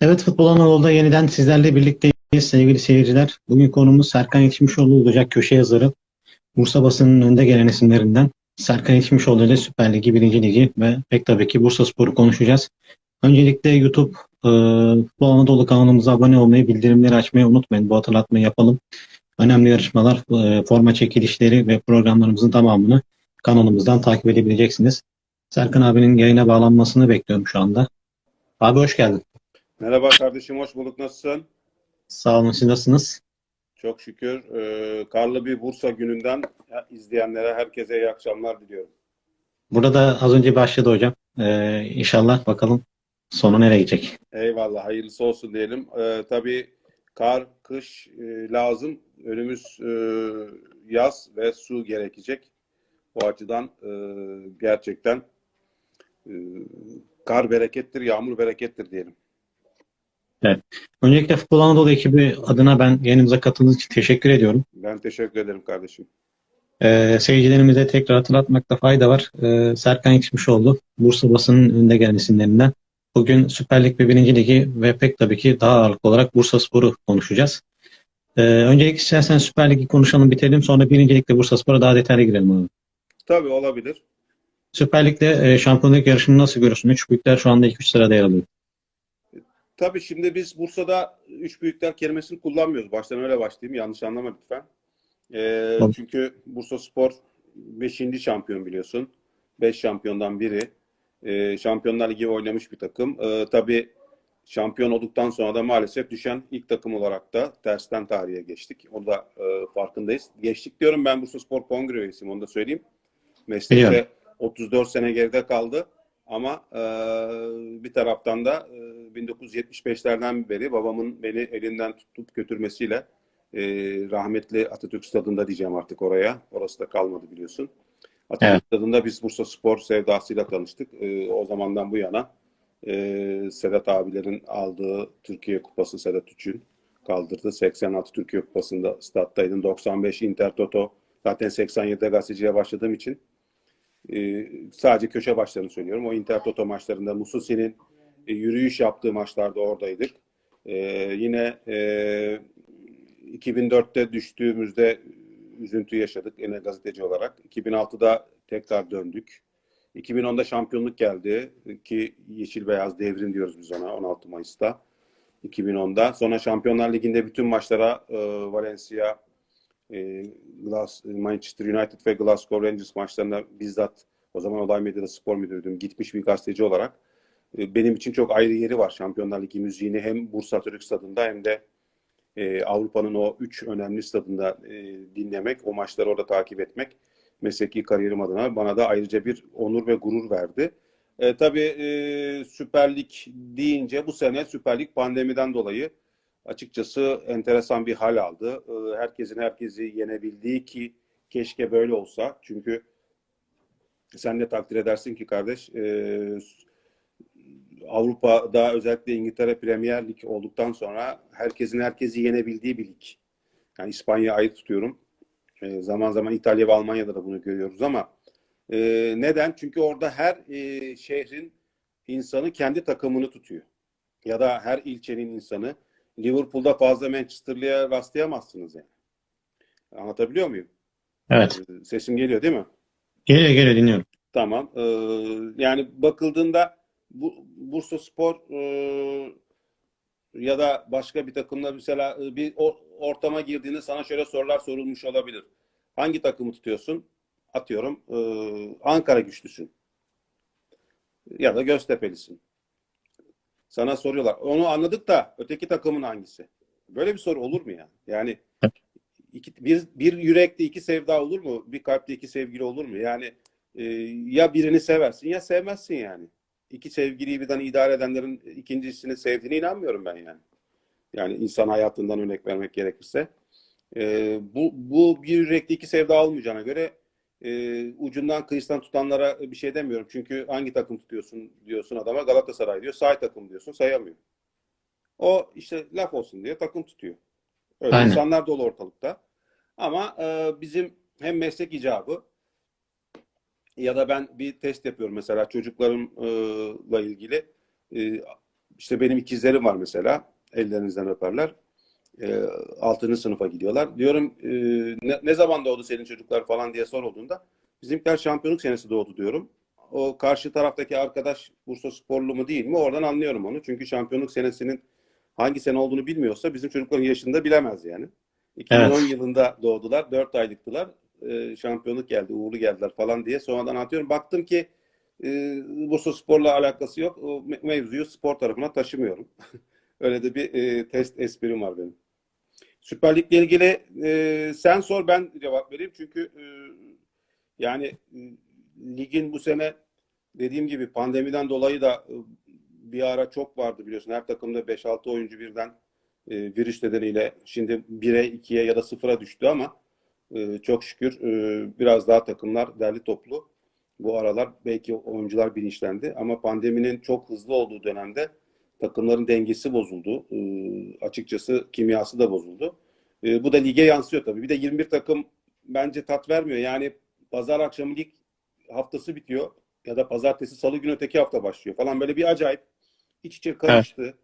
Evet Futbol Anadolu'da yeniden sizlerle birlikteyiz sevgili seyirciler. Bugün konumuz Serkan Yetişmişoğlu olacak köşe yazarı. Bursa basının önde gelen isimlerinden Serkan Yetişmişoğlu ile Süper Ligi, 1. Ligi ve pek tabii ki Bursa Spor'u konuşacağız. Öncelikle YouTube e, Futbol Anadolu kanalımıza abone olmayı, bildirimleri açmayı unutmayın. Bu hatırlatmayı yapalım. Önemli yarışmalar, e, forma çekilişleri ve programlarımızın tamamını kanalımızdan takip edebileceksiniz. Serkan abinin yayına bağlanmasını bekliyorum şu anda. Abi hoş geldin. Merhaba kardeşim, hoş bulduk. Nasılsın? Sağ olun, siz nasılsınız? Çok şükür. Ee, karlı bir Bursa gününden izleyenlere, herkese iyi akşamlar diliyorum. Burada da az önce başladı hocam. Ee, inşallah bakalım sonu nereye gidecek. Eyvallah, hayırlısı olsun diyelim. Ee, tabii kar, kış e, lazım. Önümüz e, yaz ve su gerekecek. O açıdan e, gerçekten e, kar berekettir, yağmur berekettir diyelim. Öncelikle Futbol Anadolu ekibi adına ben yayınımıza katıldığınız için teşekkür ediyorum. Ben teşekkür ederim kardeşim. Ee, seyircilerimize tekrar hatırlatmakta fayda var. Ee, Serkan Yetişmişoğlu, Bursa basının önde gelen isimlerinden. Bugün Süper Lig ve 1. Ligi ve pek tabii ki daha ağırlıklı olarak Bursa Spor'u konuşacağız. Ee, öncelikle istersen Süper Lig'i konuşalım, bitirelim. Sonra 1. Lig'de Bursa Spor'a daha detaylı girelim abi. Tabii olabilir. Süper Lig'de e, şampiyonluk yarışını nasıl görüyorsun? Üç büyükler şu anda ilk üç sırada yer alıyor. Tabii şimdi biz Bursa'da üç büyükler kelimesini kullanmıyoruz. Baştan öyle başlayayım. Yanlış anlama lütfen. Tamam. çünkü Bursa Spor 5. şampiyon biliyorsun. 5 şampiyondan biri. Ee, Şampiyonlar Ligi oynamış bir takım. Ee, tabii şampiyon olduktan sonra da maalesef düşen ilk takım olarak da tersten tarihe geçtik. Onu da e, farkındayız. Geçtik diyorum ben Bursa Spor Kongre üyesiyim. Onu da söyleyeyim. Meslekte Biliyorum. 34 sene geride kaldı. Ama e, bir taraftan da e, 1975'lerden beri babamın beni elinden tutup götürmesiyle e, rahmetli Atatürk Stadı'nda diyeceğim artık oraya. Orası da kalmadı biliyorsun. Atatürk Evet. Stadı'nda biz Bursa Spor sevdasıyla tanıştık. E, o zamandan bu yana e, Sedat abilerin aldığı Türkiye Kupası Sedat Üç'ün kaldırdı. 86 Türkiye Kupası'nda stat'taydım. 95 Inter Toto. Zaten 87'de gazeteciye başladığım için e, sadece köşe başlarını söylüyorum. O Inter Toto maçlarında Mususi'nin e, yürüyüş yaptığı maçlarda oradaydık. E, yine e, 2004'te düştüğümüzde üzüntü yaşadık yine gazeteci olarak. 2006'da tekrar döndük. 2010'da şampiyonluk geldi ki yeşil beyaz devrim diyoruz biz ona 16 Mayıs'ta. 2010'da. Sonra Şampiyonlar Ligi'nde bütün maçlara e, Valencia, e, Glas, Manchester United ve Glasgow Rangers maçlarına bizzat o zaman Olay Medya'da spor müdürüydüm. Gitmiş bir gazeteci olarak. E, benim için çok ayrı yeri var Şampiyonlar Ligi müziğini hem Bursa Türk Stadı'nda hem de e, Avrupa'nın o üç önemli stadında e, dinlemek, o maçları orada takip etmek mesleki kariyerim adına bana da ayrıca bir onur ve gurur verdi. E, tabii e, Süper Lig deyince bu sene Süper Lig pandemiden dolayı açıkçası enteresan bir hal aldı. E, herkesin herkesi yenebildiği ki keşke böyle olsa. Çünkü sen de takdir edersin ki kardeş e, Avrupa'da özellikle İngiltere Premier Lig olduktan sonra herkesin herkesi yenebildiği bir lig. Yani İspanya ayrı tutuyorum. E, zaman zaman İtalya ve Almanya'da da bunu görüyoruz ama e, neden? Çünkü orada her e, şehrin insanı kendi takımını tutuyor. Ya da her ilçenin insanı. Liverpool'da fazla Manchester'lıya rastlayamazsınız yani. Anlatabiliyor muyum? Evet. E, Sesim geliyor değil mi? Geliyor geliyor dinliyorum. Tamam. Ee, yani bakıldığında bu Bursa Spor e, ya da başka bir takımla mesela e, bir ortama girdiğinde sana şöyle sorular sorulmuş olabilir. Hangi takımı tutuyorsun? Atıyorum e, Ankara güçlüsün. Ya da Göztepe'lisin. Sana soruyorlar. Onu anladık da öteki takımın hangisi? Böyle bir soru olur mu ya? Yani iki, bir, bir yürekte iki sevda olur mu? Bir kalpte iki sevgili olur mu? Yani e, ya birini seversin ya sevmezsin yani. İki sevgiliyi birden idare edenlerin ikincisini sevdiğine inanmıyorum ben yani. Yani insan hayatından örnek vermek gerekirse. E, bu, bu bir yürekte iki sevda olmayacağına göre e, ucundan kıyısından tutanlara bir şey demiyorum. Çünkü hangi takım tutuyorsun diyorsun adama Galatasaray diyor. Say takım diyorsun sayamıyor. O işte laf olsun diye takım tutuyor. Öyle Aynen. insanlar dolu ortalıkta. Ama e, bizim hem meslek icabı ya da ben bir test yapıyorum mesela çocuklarımla ilgili. İşte benim ikizlerim var mesela. Ellerinizden öperler. 6. sınıfa gidiyorlar. Diyorum ne, ne zaman doğdu senin çocuklar falan diye sorulduğunda bizimkiler şampiyonluk senesi doğdu diyorum. O karşı taraftaki arkadaş Bursa sporlu mu değil mi oradan anlıyorum onu. Çünkü şampiyonluk senesinin hangi sene olduğunu bilmiyorsa bizim çocukların yaşında bilemez yani. 2010 Evet. yılında doğdular. 4 aylıktılar. E, şampiyonluk geldi, uğurlu geldiler falan diye sonradan anlatıyorum. Baktım ki e, Bursa Spor'la alakası yok. O me- mevzuyu spor tarafına taşımıyorum. Öyle de bir e, test esprim var benim. Süper Lig'le ilgili e, sen sor ben cevap vereyim. Çünkü e, yani e, ligin bu sene dediğim gibi pandemiden dolayı da e, bir ara çok vardı biliyorsun. Her takımda 5-6 oyuncu birden e, virüs nedeniyle şimdi 1'e 2'ye ya da 0'a düştü ama e, çok şükür e, biraz daha takımlar derli toplu. Bu aralar belki oyuncular bilinçlendi ama pandeminin çok hızlı olduğu dönemde takımların dengesi bozuldu. E, açıkçası kimyası da bozuldu. E, bu da lige yansıyor tabii. Bir de 21 takım bence tat vermiyor. Yani pazar akşamı lig haftası bitiyor ya da pazartesi salı günü öteki hafta başlıyor falan böyle bir acayip iç içe karıştı.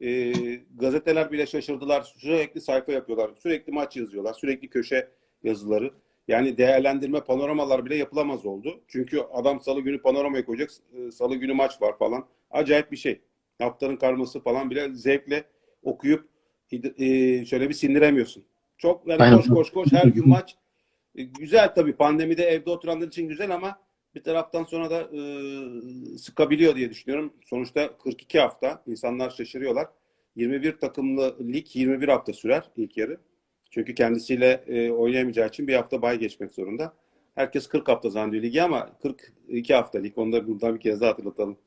E, gazeteler bile şaşırdılar. Sürekli sayfa yapıyorlar. Sürekli maç yazıyorlar. Sürekli köşe yazıları. Yani değerlendirme panoramalar bile yapılamaz oldu. Çünkü adam salı günü panoramaya koyacak. e, Salı günü maç var falan. Acayip bir şey. Haftanın karması falan bile zevkle okuyup e, şöyle bir sindiremiyorsun. Çok yani Aynen. koş koş koş her gün maç. E, Güzel tabii pandemide evde oturanlar için güzel ama bir taraftan sonra da e, sıkabiliyor diye düşünüyorum. Sonuçta 42 hafta insanlar şaşırıyorlar. 21 takımlı lig 21 hafta sürer ilk yarı. Çünkü kendisiyle e, oynayamayacağı için bir hafta bay geçmek zorunda. Herkes 40 hafta zannediyor ligi ama 42 hafta lig. Onu da buradan bir kez daha hatırlatalım.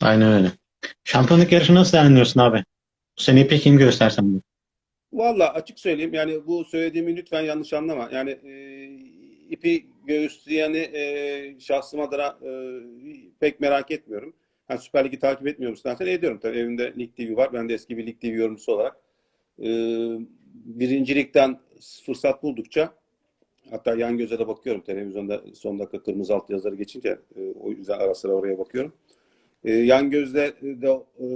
Aynen öyle. Şampiyonluk yarışını nasıl değerlendiriyorsun abi? Bu seneyi pek kim göstersen bu. Valla açık söyleyeyim yani bu söylediğimi lütfen yanlış anlama. Yani e, ipi göğüsleyeni e, şahsım adına e, pek merak etmiyorum. Yani Süper Lig'i takip etmiyor musun dersen ediyorum tabii. Evimde Lig TV var. Ben de eski bir Lig TV yorumcusu olarak. E, birincilikten fırsat buldukça hatta yan göze de bakıyorum. Televizyonda son dakika kırmızı alt yazıları geçince e, o yüzden ara sıra oraya bakıyorum. E, yan gözle de e,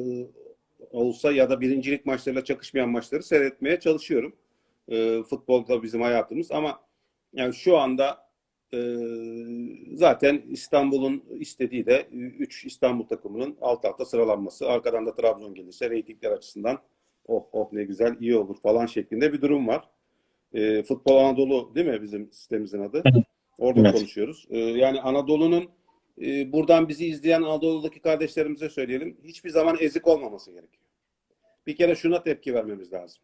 olsa ya da birincilik maçlarıyla çakışmayan maçları seyretmeye çalışıyorum. E, futbol da bizim hayatımız ama yani şu anda zaten İstanbul'un istediği de 3 İstanbul takımının alt alta sıralanması. Arkadan da Trabzon gelirse reytingler açısından oh oh ne güzel iyi olur falan şeklinde bir durum var. E, Futbol Anadolu değil mi bizim sitemimizin adı? Orada Evet. konuşuyoruz. E, yani Anadolu'nun e, buradan bizi izleyen Anadolu'daki kardeşlerimize söyleyelim. Hiçbir zaman ezik olmaması gerekiyor. Bir kere şuna tepki vermemiz lazım.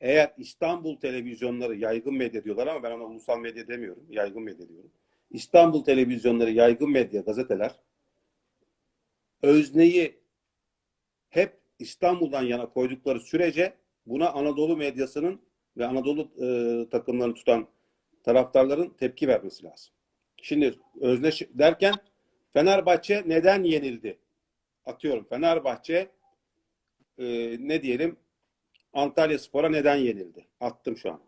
Eğer İstanbul televizyonları yaygın medya diyorlar ama ben ona ulusal medya demiyorum. Yaygın medya diyorum. İstanbul televizyonları, yaygın medya, gazeteler özneyi hep İstanbul'dan yana koydukları sürece buna Anadolu medyasının ve Anadolu e, takımlarını tutan taraftarların tepki vermesi lazım. Şimdi özne ş- derken Fenerbahçe neden yenildi? Atıyorum Fenerbahçe e, ne diyelim Antalya Spor'a neden yenildi? Attım şu anda.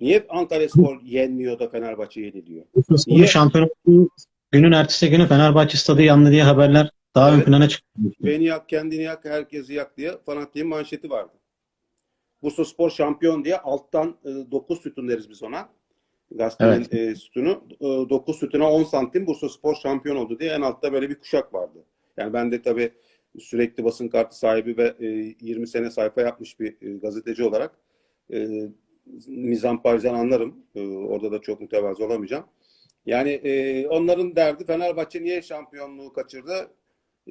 Niye Antalya Spor yenmiyor da Fenerbahçe yeniliyor? Niye? şampiyon olduğu günün ertesi günü Fenerbahçe stadı yandı diye haberler daha ön Evet. plana çıktı. Beni yak, kendini yak, herkesi yak diye fanatiğin manşeti vardı. Bursa Spor şampiyon diye alttan 9 sütun deriz biz ona. Gazetenin e, sütunu. 9 sütuna 10 santim Bursa Spor şampiyon oldu diye en altta böyle bir kuşak vardı. Yani ben de tabii sürekli basın kartı sahibi ve e, 20 sene sayfa yapmış bir e, gazeteci olarak e, mizamparjan anlarım. E, orada da çok mütevazı olamayacağım. Yani e, onların derdi Fenerbahçe niye şampiyonluğu kaçırdı?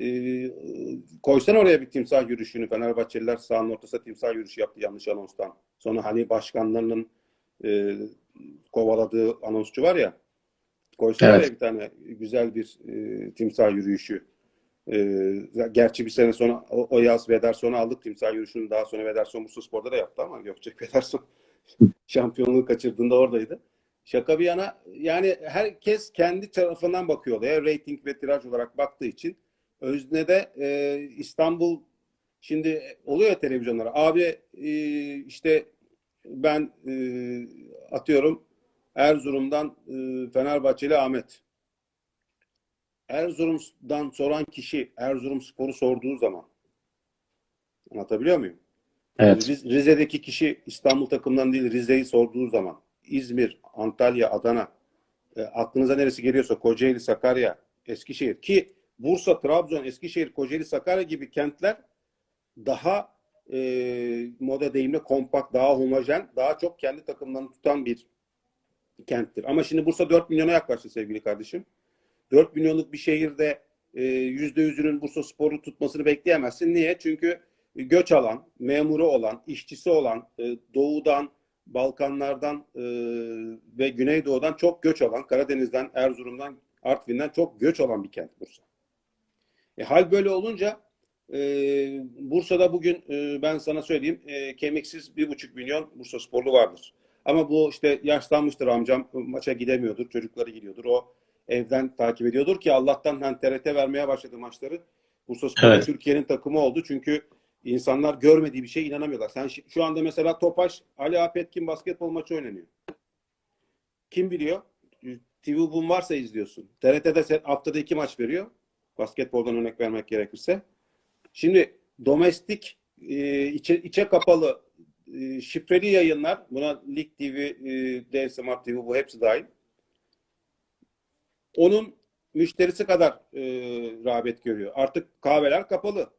E, koysan oraya bir timsah yürüyüşünü. Fenerbahçeliler sahanın ortasında timsah yürüyüşü yaptı yanlış anonstan. Sonra hani başkanlarının e, kovaladığı anonsçu var ya. Koysan Evet. oraya bir tane güzel bir e, timsah yürüyüşü. E, gerçi bir sene sonra o, o yaz Vederson'u aldık. Timsah yürüyüşünü daha sonra Vederson Bursa Spor'da da yaptı ama Gökçek Vederson şampiyonluğu kaçırdığında oradaydı. Şaka bir yana yani herkes kendi tarafından bakıyor olaya. Rating ve tiraj olarak baktığı için öznede e, İstanbul şimdi oluyor ya televizyonlara. Abi e, işte ben e, atıyorum Erzurum'dan e, Fenerbahçeli Ahmet. Erzurum'dan soran kişi Erzurum Spor'u sorduğu zaman Anlatabiliyor muyum? Evet. Riz- Rize'deki kişi İstanbul takımından değil Rize'yi sorduğu zaman İzmir, Antalya, Adana e, aklınıza neresi geliyorsa Kocaeli, Sakarya, Eskişehir ki Bursa, Trabzon, Eskişehir, Kocaeli, Sakarya gibi kentler daha e, moda deyimle kompakt, daha homojen, daha çok kendi takımlarını tutan bir kenttir. Ama şimdi Bursa 4 milyona yaklaştı sevgili kardeşim. 4 milyonluk bir şehirde e, %100'ünün Bursa Spor'u tutmasını bekleyemezsin. Niye? Çünkü göç alan, memuru olan, işçisi olan, e, doğudan, Balkanlardan e, ve Güneydoğu'dan çok göç alan, Karadeniz'den, Erzurum'dan, Artvin'den çok göç alan bir kent Bursa. E, hal böyle olunca e, Bursa'da bugün e, ben sana söyleyeyim e, kemiksiz bir buçuk milyon Bursa sporlu vardır. Ama bu işte yaşlanmıştır amcam maça gidemiyordur, çocukları gidiyordur. O evden takip ediyordur ki Allah'tan hani TRT vermeye başladı maçları. Bursa Spor Evet. Türkiye'nin takımı oldu çünkü insanlar görmediği bir şeye inanamıyorlar. Sen şu anda mesela Topaş, Ali Apetkin basketbol maçı oynanıyor. Kim biliyor? TV Boom varsa izliyorsun. TRT'de haftada iki maç veriyor. Basketboldan örnek vermek gerekirse. Şimdi domestik e, içe, içe kapalı e, şifreli yayınlar buna Lig TV, e, Dev TV bu hepsi dahil. Onun müşterisi kadar e, rağbet görüyor. Artık kahveler kapalı.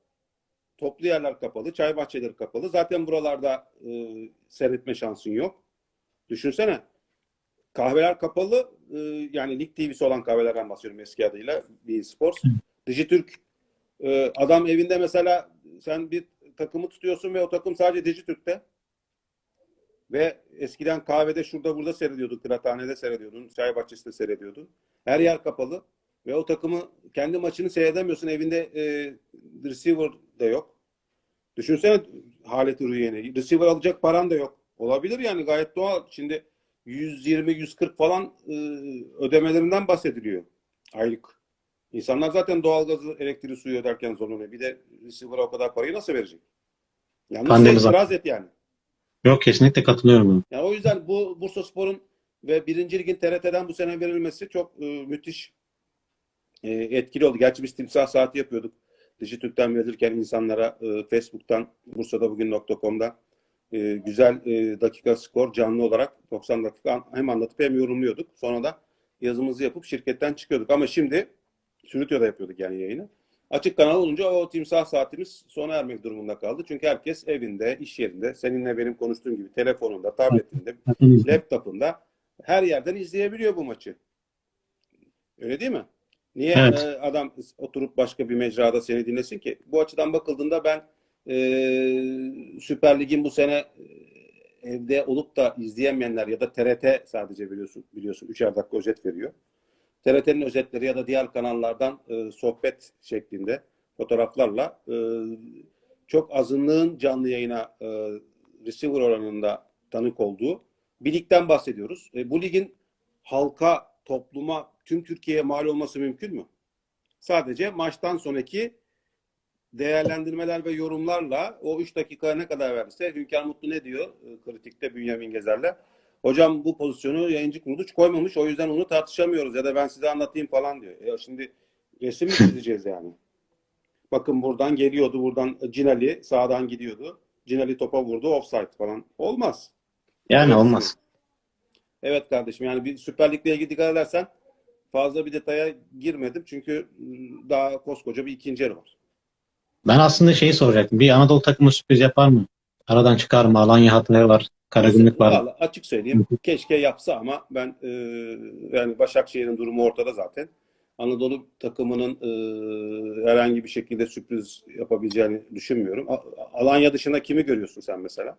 Toplu yerler kapalı, çay bahçeleri kapalı. Zaten buralarda e, seyretme şansın yok. Düşünsene. Kahveler kapalı. e, yani Lig TV'si olan kahvelerden bahsediyorum eski adıyla. Bir Sports. Dijitürk e, adam evinde mesela sen bir takımı tutuyorsun ve o takım sadece Dijitürk'te. Ve eskiden kahvede şurada burada seyrediyordun. Kıraathanede seyrediyordun. Çay bahçesinde seyrediyordun. Her yer kapalı. Ve o takımı kendi maçını seyredemiyorsun. Evinde e, receiver de yok. Düşünsene haleti rüyeni. Receiver alacak paran da yok. Olabilir yani gayet doğal. Şimdi 120-140 falan e, ödemelerinden bahsediliyor. Aylık. İnsanlar zaten doğalgazı, elektriği, suyu öderken zorlanıyor. Bir de receiver'a o kadar parayı nasıl verecek? Yalnız sen itiraz et yani. Yok kesinlikle katılıyorum. Yani o yüzden bu Bursa Spor'un ve birinci ligin TRT'den bu sene verilmesi çok e, müthiş e, etkili oldu. Gerçi biz timsah saati yapıyorduk. Dijitürk'ten verilirken insanlara e, Facebook'tan, Bursa'da bugün.com'da e, güzel e, dakika skor canlı olarak 90 dakika hem anlatıp hem yorumluyorduk. Sonra da yazımızı yapıp şirketten çıkıyorduk. Ama şimdi Sürütüyor'da yapıyorduk yani yayını. Açık kanal olunca o timsah saatimiz sona ermek durumunda kaldı. Çünkü herkes evinde, iş yerinde, seninle benim konuştuğum gibi telefonunda, tabletinde, laptopunda her yerden izleyebiliyor bu maçı. Öyle değil mi? Niye Evet. e, adam oturup başka bir mecrada seni dinlesin ki? Bu açıdan bakıldığında ben e, Süper Lig'in bu sene e, evde olup da izleyemeyenler ya da TRT sadece biliyorsun biliyorsun üçer dakika özet veriyor. TRT'nin özetleri ya da diğer kanallardan e, sohbet şeklinde fotoğraflarla e, çok azınlığın canlı yayına e, receiver oranında tanık olduğu bir ligden bahsediyoruz. E, bu ligin halka, topluma, tüm Türkiye'ye mal olması mümkün mü? Sadece maçtan sonraki değerlendirmeler ve yorumlarla o 3 dakika ne kadar verirse Hünkar Mutlu ne diyor e, kritikte Bünyamin Gezer'le? Hocam bu pozisyonu yayıncı kurulu hiç koymamış o yüzden onu tartışamıyoruz ya da ben size anlatayım falan diyor. E şimdi resim mi çizeceğiz yani? Bakın buradan geliyordu buradan Cinali sağdan gidiyordu. Cinali topa vurdu offside falan. Olmaz. Yani olmaz. Evet kardeşim yani bir Süper Lig'le ilgili dikkat edersen fazla bir detaya girmedim çünkü daha koskoca bir ikinci yarı var. Ben aslında şeyi soracaktım. Bir Anadolu takımı sürpriz yapar mı? Aradan çıkar mı? Alanya hatları var. Karagümrük var. Vallahi açık söyleyeyim. Keşke yapsa ama ben e, yani Başakşehir'in durumu ortada zaten. Anadolu takımının e, herhangi bir şekilde sürpriz yapabileceğini düşünmüyorum. A- Alanya dışında kimi görüyorsun sen mesela?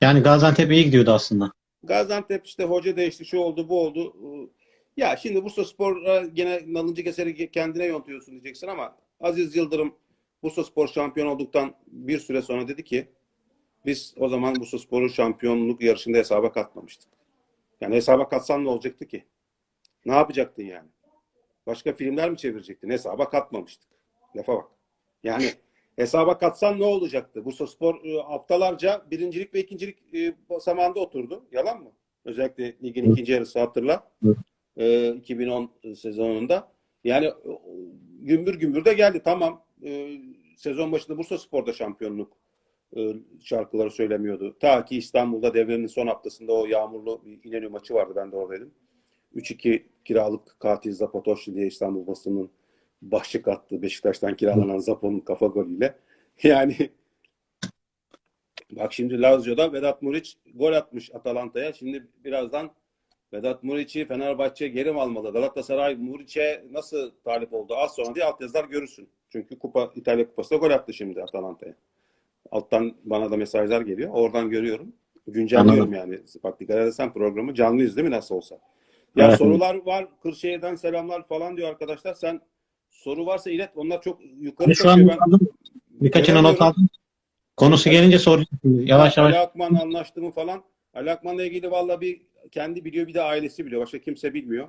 Yani Gaziantep iyi gidiyordu aslında. Gaziantep işte hoca değişti, şu oldu, bu oldu. Ya şimdi Bursa Spor'a gene nalıncı keseri kendine yontuyorsun diyeceksin ama Aziz Yıldırım Bursa Spor şampiyon olduktan bir süre sonra dedi ki biz o zaman Bursa Spor'un şampiyonluk yarışında hesaba katmamıştık. Yani hesaba katsan ne olacaktı ki? Ne yapacaktın yani? Başka filmler mi çevirecektin? Hesaba katmamıştık. Lafa bak. Yani hesaba katsan ne olacaktı? Bursa Spor e, haftalarca birincilik ve ikincilik e, basamağında oturdu. Yalan mı? Özellikle ligin ikinci yarısı hatırla. E, 2010 sezonunda. Yani e, gümbür gümbür de geldi. Tamam. e, sezon başında Bursa Spor'da şampiyonluk şarkıları söylemiyordu. Ta ki İstanbul'da devrenin son haftasında o yağmurlu İnönü maçı vardı. Ben de oradaydım. 3-2 kiralık katil Zapatoşlu diye İstanbul basının başlık attı. Beşiktaş'tan kiralanan Zapo'nun kafa golüyle. Yani bak şimdi Lazio'da Vedat Muriç gol atmış Atalanta'ya. Şimdi birazdan Vedat Muriç'i Fenerbahçe geri mi almalı? Galatasaray Muriç'e nasıl talip oldu? Az sonra diye altyazılar görürsün. Çünkü Kupa İtalya Kupası'nda gol attı şimdi Atalanta'ya. Alttan bana da mesajlar geliyor. Oradan görüyorum. Güncelliyorum yani. Bak dikkat edersen programı canlıyız değil mi nasıl olsa? Ya Evet. sorular var. Kırşehir'den selamlar falan diyor arkadaşlar. Sen soru varsa ilet. Onlar çok yukarı Ben şu an. Ben aldım. Birkaçını not göremiyorum. aldım. Konusu gelince soracağım. Yavaş Ali yavaş. Akman anlaştı mı falan. Ali Akman'la ilgili valla bir kendi biliyor bir de ailesi biliyor. Başka kimse bilmiyor.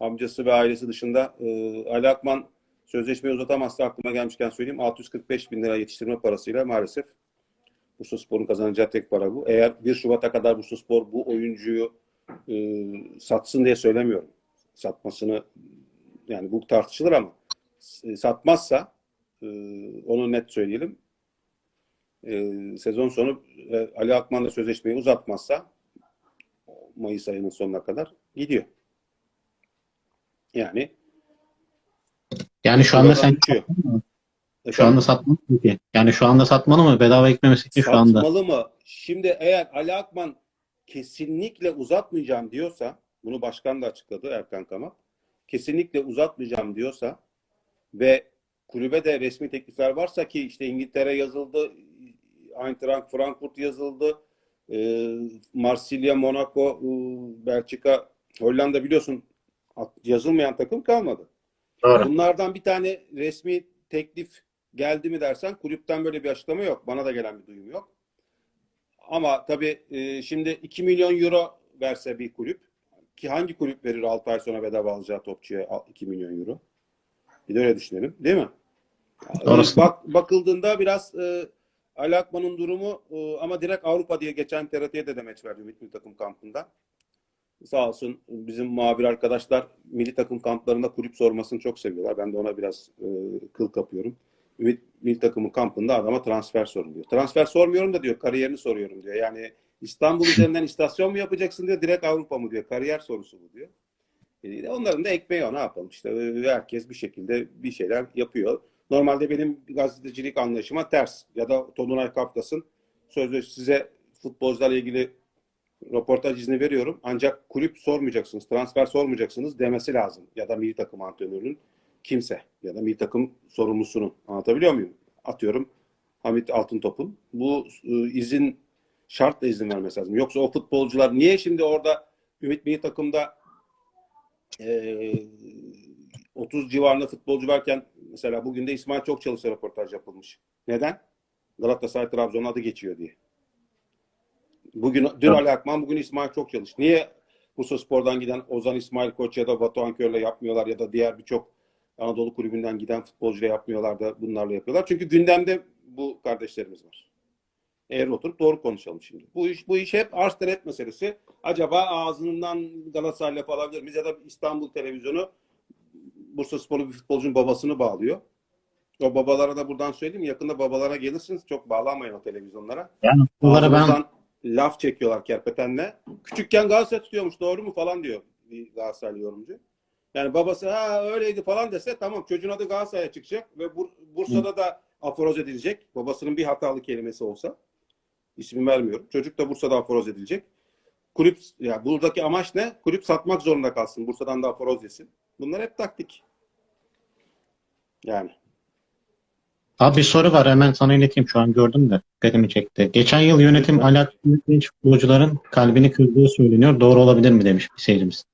Amcası ve ailesi dışında. Ee, Ali Akman sözleşmeyi uzatamazsa aklıma gelmişken söyleyeyim. 645 bin lira yetiştirme parasıyla maalesef Bursaspor'un kazanacağı tek para bu. Eğer 1 Şubat'a kadar Bursaspor bu oyuncuyu e, satsın diye söylemiyorum. Satmasını yani bu tartışılır ama e, satmazsa e, onu net söyleyelim. E, sezon sonu e, Ali Akman'la sözleşmeyi uzatmazsa Mayıs ayının sonuna kadar gidiyor. Yani Yani şu anda sen uçuyor. şu anda satmalı mı ki? Yani şu anda satmalı mı? Bedava eklemesi için şu anda. Satmalı mı? Şimdi eğer Ali Akman kesinlikle uzatmayacağım diyorsa, bunu başkan da açıkladı Erkan Kamak, kesinlikle uzatmayacağım diyorsa ve kulübe de resmi teklifler varsa ki işte İngiltere yazıldı, Eintracht Frankfurt yazıldı, e, Marsilya, Monaco, e, Belçika, Hollanda biliyorsun yazılmayan takım kalmadı. Doğru. Bunlardan bir tane resmi teklif geldi mi dersen kulüpten böyle bir açıklama yok. Bana da gelen bir duyum yok. Ama tabii e, şimdi 2 milyon euro verse bir kulüp ki hangi kulüp verir 6 ay sonra bedava alacağı topçuya 2 milyon euro? Bir de öyle düşünelim değil mi? Doğrusu. Bak, bakıldığında biraz e, Ali Akman'ın durumu e, ama direkt Avrupa diye geçen TRT'ye de demeç verdi Ümit Milli Takım kampında. Sağ olsun bizim muhabir arkadaşlar milli takım kamplarında kulüp sormasını çok seviyorlar. Ben de ona biraz e, kıl kapıyorum. Ümit milli takımın kampında adama transfer sorun diyor. Transfer sormuyorum da diyor kariyerini soruyorum diyor. Yani İstanbul üzerinden istasyon mu yapacaksın diyor direkt Avrupa mı diyor. Kariyer sorusu bu diyor. E, onların da ekmeği o ne yapalım işte herkes bir şekilde bir şeyler yapıyor. Normalde benim gazetecilik anlayışıma ters ya da Tolunay Kafkas'ın sözde size futbolcularla ilgili röportaj izni veriyorum. Ancak kulüp sormayacaksınız, transfer sormayacaksınız demesi lazım. Ya da milli takım antrenörünün kimse ya da milli takım sorumlusunun. Anlatabiliyor muyum? Atıyorum Hamit Altıntop'un. Bu e, izin şartla izin vermesi lazım. Yoksa o futbolcular niye şimdi orada Ümit milli takımda e, 30 civarında futbolcu varken mesela bugün de İsmail çok çalışsa röportaj yapılmış. Neden? Galatasaray Trabzon adı geçiyor diye. Bugün dün Evet. Ali Akman, bugün İsmail çok çalış. Niye Bursa Spor'dan giden Ozan İsmail Koç ya da Batuhan Kör'le yapmıyorlar ya da diğer birçok Anadolu kulübünden giden futbolcuyla yapmıyorlar da bunlarla yapıyorlar. Çünkü gündemde bu kardeşlerimiz var. Eğer oturup doğru konuşalım şimdi. Bu iş bu iş hep arz talep meselesi. Acaba ağzından Galatasaray'la falan alabilir miyiz? Ya da İstanbul televizyonu Bursa Sporlu bir futbolcunun babasını bağlıyor. O babalara da buradan söyleyeyim. Yakında babalara gelirsiniz. Çok bağlanmayın o televizyonlara. Yani bunları ben laf çekiyorlar kerpetenle. Küçükken Galatasaray tutuyormuş doğru mu falan diyor bir Galatasaraylı yorumcu. Yani babası ha öyleydi falan dese tamam çocuğun adı Galatasaray'a çıkacak ve Bur- Bursa'da da aforoz edilecek. Babasının bir hatalı kelimesi olsa. İsmi vermiyorum. Çocuk da Bursa'da aforoz edilecek. Kulüp ya buradaki amaç ne? Kulüp satmak zorunda kalsın. Bursa'dan da aforoz yesin. Bunlar hep taktik. Yani. Abi bir soru var hemen sana ileteyim şu an gördüm de dikkatimi çekti. Geçen yıl yönetim alakalı genç futbolcuların kalbini kırdığı söyleniyor. Doğru olabilir mi demiş bir seyircimiz.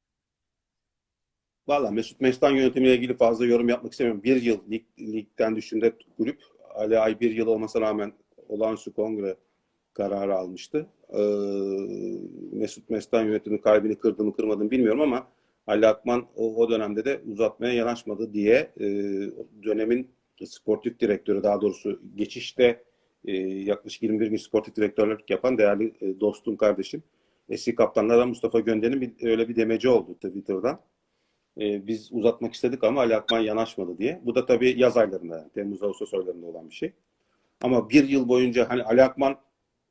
Valla Mesut Mestan yönetimiyle ilgili fazla yorum yapmak istemiyorum. Bir yıl lig, ligden düşünde kulüp Ali Ay bir yıl olmasına rağmen olağanüstü kongre kararı almıştı. Ee, Mesut Mestan yönetimi kalbini kırdı mı kırmadı mı bilmiyorum ama Ali Akman o, o dönemde de uzatmaya yanaşmadı diye e, dönemin sportif direktörü daha doğrusu geçişte e, yaklaşık 21 gün sportif direktörlük yapan değerli e, dostum kardeşim eski kaptanlardan Mustafa Gönder'in bir, öyle bir demeci oldu Twitter'dan. E, biz uzatmak istedik ama Ali Akman yanaşmadı diye. Bu da tabii yaz aylarında, yani Temmuz Ağustos aylarında olan bir şey. Ama bir yıl boyunca hani Ali Akman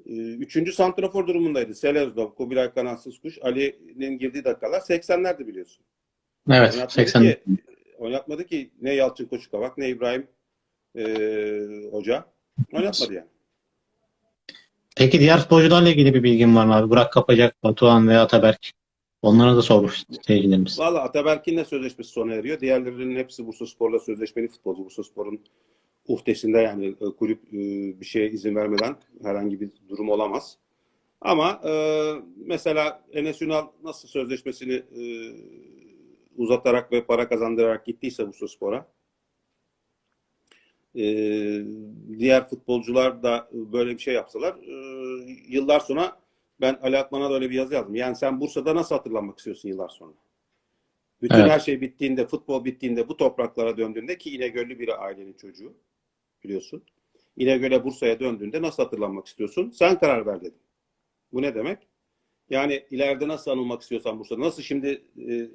e, üçüncü santrafor durumundaydı. Selezdov, Kubilay Kanatsız Kuş, Ali'nin girdiği dakikalar 80'lerdi biliyorsun. Evet, Oynatmadı 80. ki, oynatmadı ki ne Yalçın Koçukavak ne İbrahim e, Hoca. Oynatmadı yani. Peki diğer futbolcularla ilgili bir bilgin var mı abi? Burak Kapacak, Batuhan ve Ataberk. Onlara da sormuş seyircilerimiz. Valla Ataberk'in de sözleşmesi sona eriyor. Diğerlerinin hepsi Bursaspor'la sözleşmeli futbolcu. Bursaspor'un uhdesinde yani e, kulüp e, bir şeye izin vermeden herhangi bir durum olamaz. Ama e, mesela Enes Ünal nasıl sözleşmesini e, uzatarak ve para kazandırarak gittiyse Bursaspor'a e, diğer futbolcular da böyle bir şey yapsalar e, yıllar sonra ben Ali Akman'a da öyle bir yazı yazdım. Yani sen Bursa'da nasıl hatırlanmak istiyorsun yıllar sonra? Bütün Evet. her şey bittiğinde, futbol bittiğinde, bu topraklara döndüğünde ki İnegöl'lü bir ailenin çocuğu biliyorsun. İnegöl'e Bursa'ya döndüğünde nasıl hatırlanmak istiyorsun? Sen karar ver dedim. Bu ne demek? Yani ileride nasıl anılmak istiyorsan Bursa'da, nasıl şimdi e,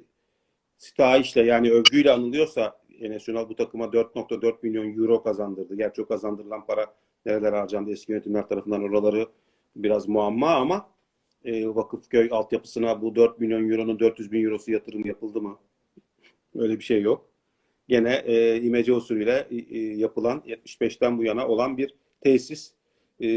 sitayişle yani övgüyle anılıyorsa Ünal bu takıma 4.4 milyon euro kazandırdı. Gerçi o kazandırılan para nerelere harcandı eski yönetimler tarafından oraları biraz muamma ama e, Vakıfköy altyapısına bu 4 milyon euronun 400 bin eurosu yatırım yapıldı mı? Öyle bir şey yok. Gene e, imece usulüyle e, yapılan 75'ten bu yana olan bir tesis. E,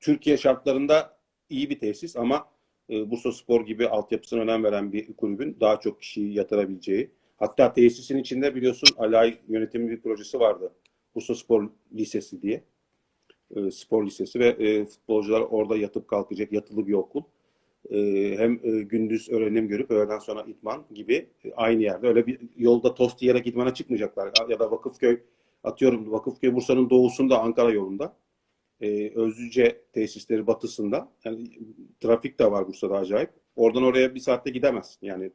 Türkiye şartlarında iyi bir tesis ama e, Bursa Spor gibi altyapısına önem veren bir kulübün daha çok kişiyi yatırabileceği. Hatta tesisin içinde biliyorsun Alay yönetimi bir projesi vardı. Bursa Spor Lisesi diye. E, spor lisesi ve e, futbolcular orada yatıp kalkacak yatılı bir okul. E, hem e, gündüz öğrenim görüp öğleden sonra itman gibi e, aynı yerde. Öyle bir yolda tost yiyerek itmana çıkmayacaklar. Ya da Vakıfköy atıyorum Vakıfköy Bursa'nın doğusunda Ankara yolunda. E, Özlüce tesisleri batısında. Yani trafik de var Bursa'da acayip. Oradan oraya bir saatte gidemezsin. Yani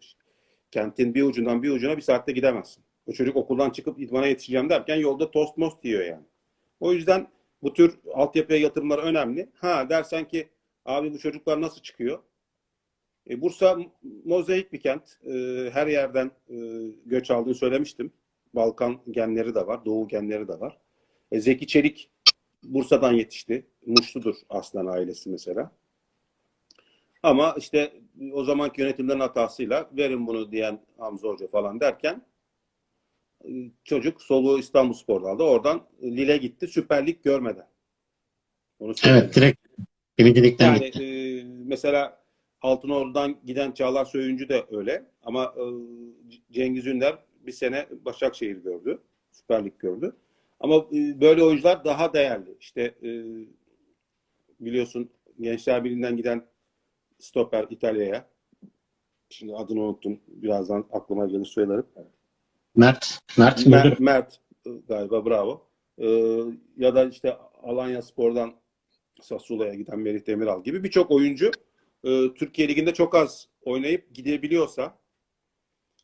kentin bir ucundan bir ucuna bir saatte gidemezsin. O çocuk okuldan çıkıp idmana yetişeceğim derken yolda tost most yiyor yani. O yüzden bu tür altyapıya yatırımlar önemli. Ha dersen ki abi bu çocuklar nasıl çıkıyor? E, Bursa mozaik bir kent. E, her yerden e, göç aldığını söylemiştim. Balkan genleri de var, Doğu genleri de var. E, Zeki Çelik Bursa'dan yetişti. Muşludur aslan ailesi mesela. Ama işte o zamanki yönetimlerin hatasıyla verin bunu diyen Hamza Hoca falan derken çocuk soluğu İstanbul Spor'da aldı. Oradan Lille gitti. Süper Lig görmeden. Onu söyleyeyim. Evet, direkt birincilikten Yani gitti. e, mesela Altınordu'dan giden Çağlar Söyüncü de öyle. Ama e, Cengiz Ünder bir sene Başakşehir gördü. Süper Lig gördü. Ama e, böyle oyuncular daha değerli. İşte e, biliyorsun Gençler Birliği'nden giden stoper İtalya'ya. Şimdi adını unuttum. Birazdan aklıma gelir söylerim. Mert, Mert Mert. Mert e, galiba bravo. Ya da işte Alanya Spor'dan Sassuolo'ya giden Merih Demiral gibi birçok oyuncu Türkiye Ligi'nde çok az oynayıp gidebiliyorsa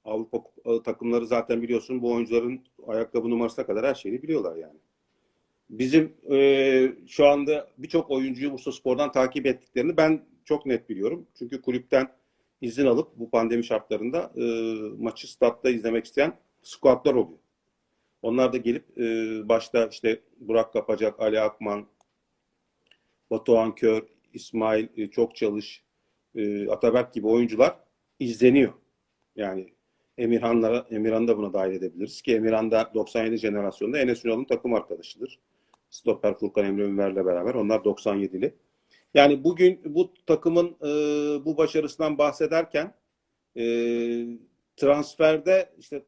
Avrupa takımları zaten biliyorsun bu oyuncuların ayakkabı numarasına kadar her şeyini biliyorlar yani. Bizim e, şu anda birçok oyuncuyu Bursa Spor'dan takip ettiklerini ben çok net biliyorum. Çünkü kulüpten izin alıp bu pandemi şartlarında e, maçı statta izlemek isteyen squadlar oluyor. Onlar da gelip e, başta işte Burak Kapacak, Ali Akman, Batuhan Kör, İsmail e, Çok Çalış, e, Ataberk gibi oyuncular izleniyor. Yani Emirhanlara, Emirhan'ı da buna dahil edebiliriz ki Emirhan da 97 jenerasyonda Enes Ünal'ın takım arkadaşıdır. Stoper Furkan Emre Ünver'le beraber. Onlar 97'li. Yani bugün bu takımın e, bu başarısından bahsederken e, transferde işte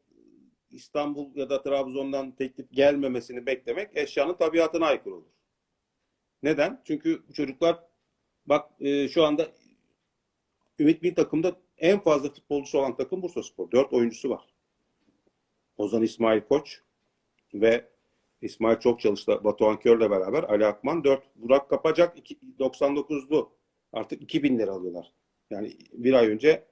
İstanbul ya da Trabzon'dan teklif gelmemesini beklemek eşyanın tabiatına aykırı olur. Neden? Çünkü çocuklar bak e, şu anda Ümit Bin takımda en fazla futbolcusu olan takım Bursaspor. Dört oyuncusu var. Ozan İsmail Koç ve İsmail çok çalıştı. Batuhan Kör'le beraber Ali Akman 4. Burak Kapacak 99'lu. Artık 2000 lira alıyorlar. Yani bir ay önce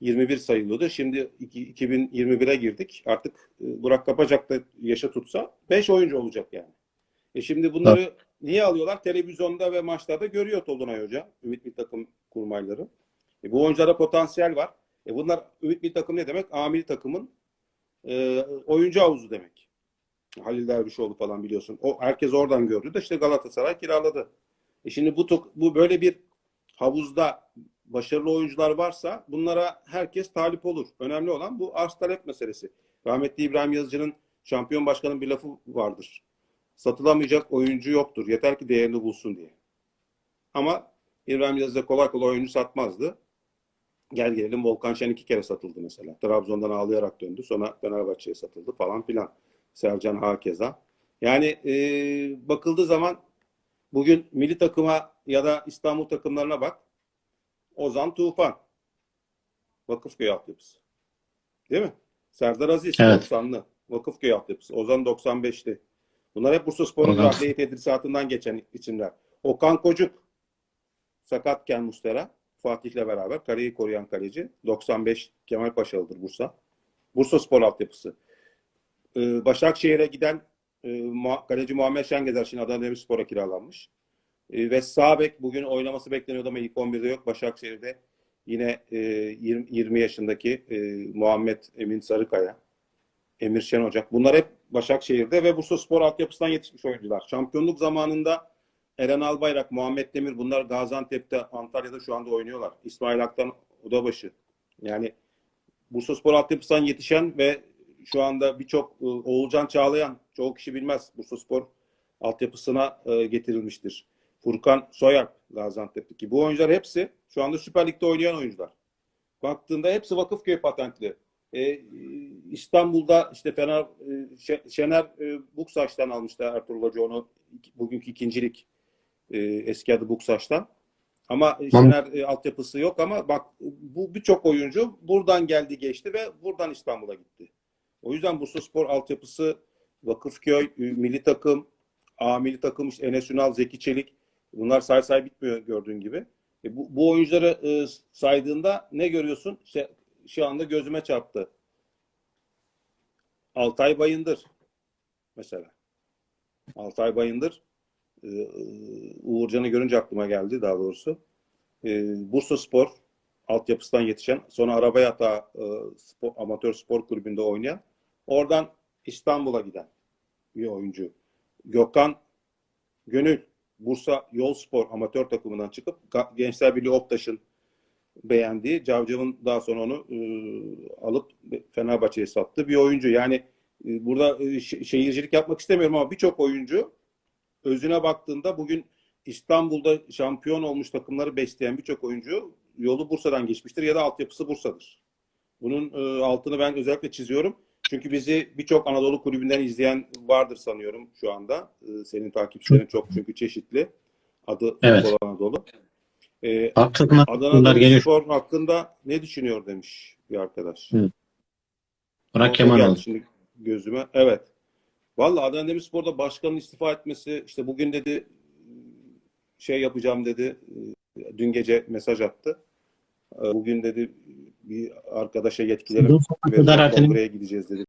21 sayılıyordu. Şimdi 2021'e girdik. Artık e, Burak Kapacak da yaşa tutsa 5 oyuncu olacak yani. E şimdi bunları niye alıyorlar? Televizyonda ve maçlarda görüyor Tolunay Hoca. Ümit bir takım kurmayları. E bu oyunculara potansiyel var. E bunlar Ümit bir takım ne demek? Amil takımın e, oyuncu havuzu demek. Halil Dervişoğlu falan biliyorsun. O herkes oradan gördü de işte Galatasaray kiraladı. E şimdi bu bu böyle bir havuzda başarılı oyuncular varsa bunlara herkes talip olur. Önemli olan bu arz talep meselesi. Rahmetli İbrahim Yazıcı'nın şampiyon başkanın bir lafı vardır. Satılamayacak oyuncu yoktur. Yeter ki değerini bulsun diye. Ama İbrahim Yazıcı kolay kolay oyuncu satmazdı. Gel gelelim Volkan Şen iki kere satıldı mesela. Trabzon'dan ağlayarak döndü. Sonra Fenerbahçe'ye satıldı falan filan. Sercan Hakeza. Yani e, bakıldığı zaman bugün milli takıma ya da İstanbul takımlarına bak. Ozan Tufan. Vakıfköy altyapısı. Değil mi? Serdar Aziz Evet. 90'lı. Vakıfköy altyapısı. Ozan 95'li. Bunlar hep Bursa Spor'un Ozan. adliye tedrisatından geçen isimler. Okan Kocuk sakatken Mustera Fatih'le beraber kaleyi koruyan kaleci. 95 Kemal Paşalı'dır Bursa. Bursa Spor altyapısı. Ee, Başakşehir'e giden e, kaleci Muhammed Şengezer şimdi Adana Demirspor'a kiralanmış. E, ve sağ bek bugün oynaması bekleniyordu ama ilk 11'de yok. Başakşehir'de yine e, 20, 20 yaşındaki e, Muhammed Emin Sarıkaya, Emir Şen Ocak. Bunlar hep Başakşehir'de ve Bursa Spor altyapısından yetişmiş oyuncular. Şampiyonluk zamanında Eren Albayrak, Muhammed Demir bunlar Gaziantep'te, Antalya'da şu anda oynuyorlar. İsmail Aktan Odabaşı. Yani Bursa Spor altyapısından yetişen ve şu anda birçok e, Oğulcan Çağlayan çoğu kişi bilmez. Bursa Spor altyapısına e, getirilmiştir. Furkan Soyalp Gaziantep'teki. Bu oyuncular hepsi şu anda Süper Lig'de oynayan oyuncular. Baktığında hepsi Vakıfköy patentli. E, e, İstanbul'da işte Fener Şe- Şener Buksaç'tan almıştı Ertuğrul Hoca onu bugünkü ikincilik e, eski adı Buksaç'tan. Ama Şener e, altyapısı yok ama bak bu birçok oyuncu buradan geldi geçti ve buradan İstanbul'a gitti. O yüzden Bursa Spor altyapısı Vakıfköy, milli takım, A milli takım, işte Enes Ünal, Zeki Çelik bunlar say say bitmiyor gördüğün gibi. E, bu, bu oyuncuları e, saydığında ne görüyorsun? İşte şu anda gözüme çarptı. Altay Bayındır mesela. Altay Bayındır Uğurcan'ı görünce aklıma geldi daha doğrusu. E, Bursa Spor altyapısından yetişen, sonra araba yatağı e, spor, amatör spor kulübünde oynayan, oradan İstanbul'a giden bir oyuncu. Gökhan Gönül, Bursa Yol Spor amatör takımından çıkıp Gençler Birliği Optaş'ın beğendiği, Cavcav'ın daha sonra onu e, alıp Fenerbahçe'ye sattığı bir oyuncu. Yani e, burada e, şe- şehircilik yapmak istemiyorum ama birçok oyuncu özüne baktığında bugün İstanbul'da şampiyon olmuş takımları besleyen birçok oyuncu yolu Bursa'dan geçmiştir ya da altyapısı Bursa'dır. Bunun e, altını ben özellikle çiziyorum. Çünkü bizi birçok Anadolu kulübünden izleyen vardır sanıyorum şu anda. E, senin takipçilerin çok çünkü çeşitli. Adı Evet. Futbol Anadolu. E, Haklısınlar. Adana geliyor. Demirspor hakkında ne düşünüyor demiş bir arkadaş. Hı. Burak Kemal oldu. şimdi gözüme. Evet. Vallahi Adana Demirspor'da başkanın istifa etmesi işte bugün dedi şey yapacağım dedi. Dün gece mesaj attı. Bugün dedi bir arkadaşa yetkileri Bu sonuna kadar vereceğim. ertelemiş. Kongreye gideceğiz dedi.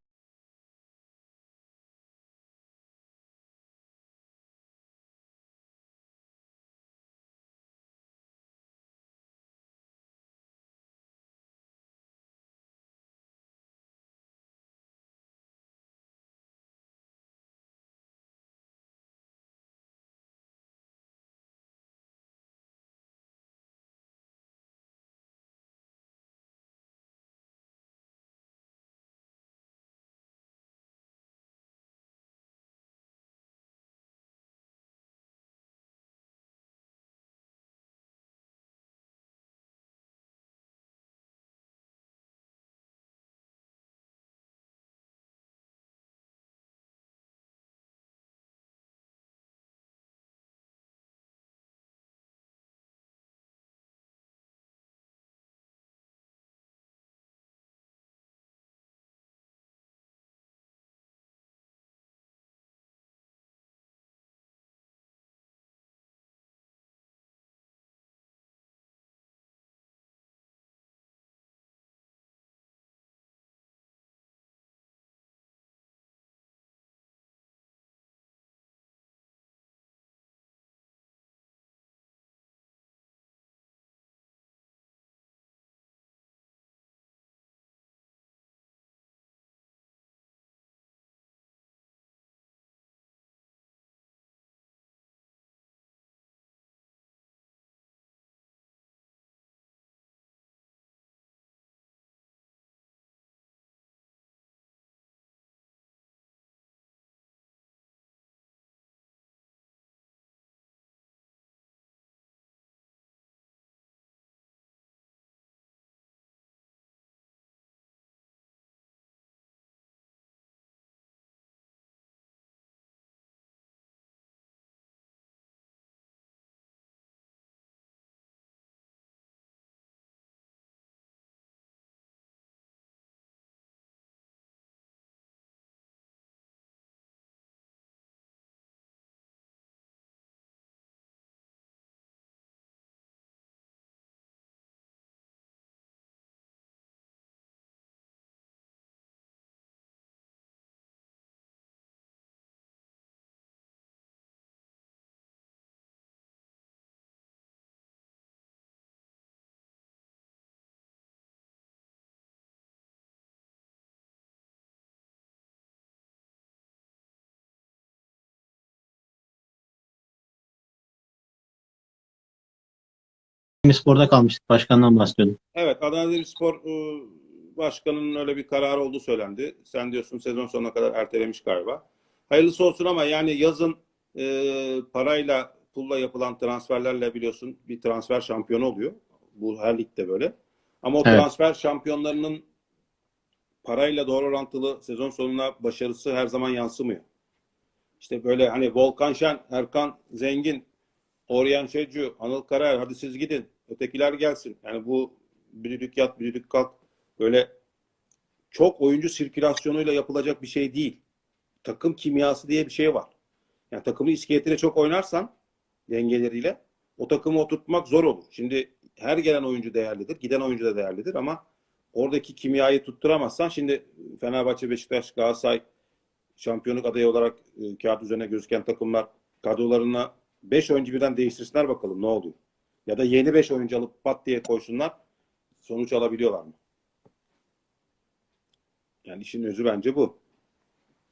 Demirspor'da kalmıştık. Başkandan bahsediyordum. Evet, Adana Demirspor e, başkanının öyle bir kararı olduğu söylendi. Sen diyorsun sezon sonuna kadar ertelemiş galiba. Hayırlısı olsun ama yani yazın e, parayla, pulla yapılan transferlerle biliyorsun bir transfer şampiyonu oluyor. Bu her ligde böyle. Ama o Evet. transfer şampiyonlarının parayla doğru orantılı sezon sonuna başarısı her zaman yansımıyor. İşte böyle hani Volkan Şen, Erkan Zengin, Oryan Şecu, Anıl Karar hadi siz gidin. Ötekiler gelsin. Yani bu büdülük yat, büdülük kalk böyle çok oyuncu sirkülasyonuyla yapılacak bir şey değil. Takım kimyası diye bir şey var. Yani takımın iskeletiyle çok oynarsan dengeleriyle o takımı oturtmak zor olur. Şimdi her gelen oyuncu değerlidir. Giden oyuncu da değerlidir ama oradaki kimyayı tutturamazsan şimdi Fenerbahçe, Beşiktaş, Galatasaray şampiyonluk adayı olarak e, kağıt üzerine gözüken takımlar kadrolarına 5 oyuncu birden değiştirsinler bakalım ne oluyor. Ya da yeni 5 oyuncu alıp pat diye koysunlar sonuç alabiliyorlar mı? Yani işin özü bence bu.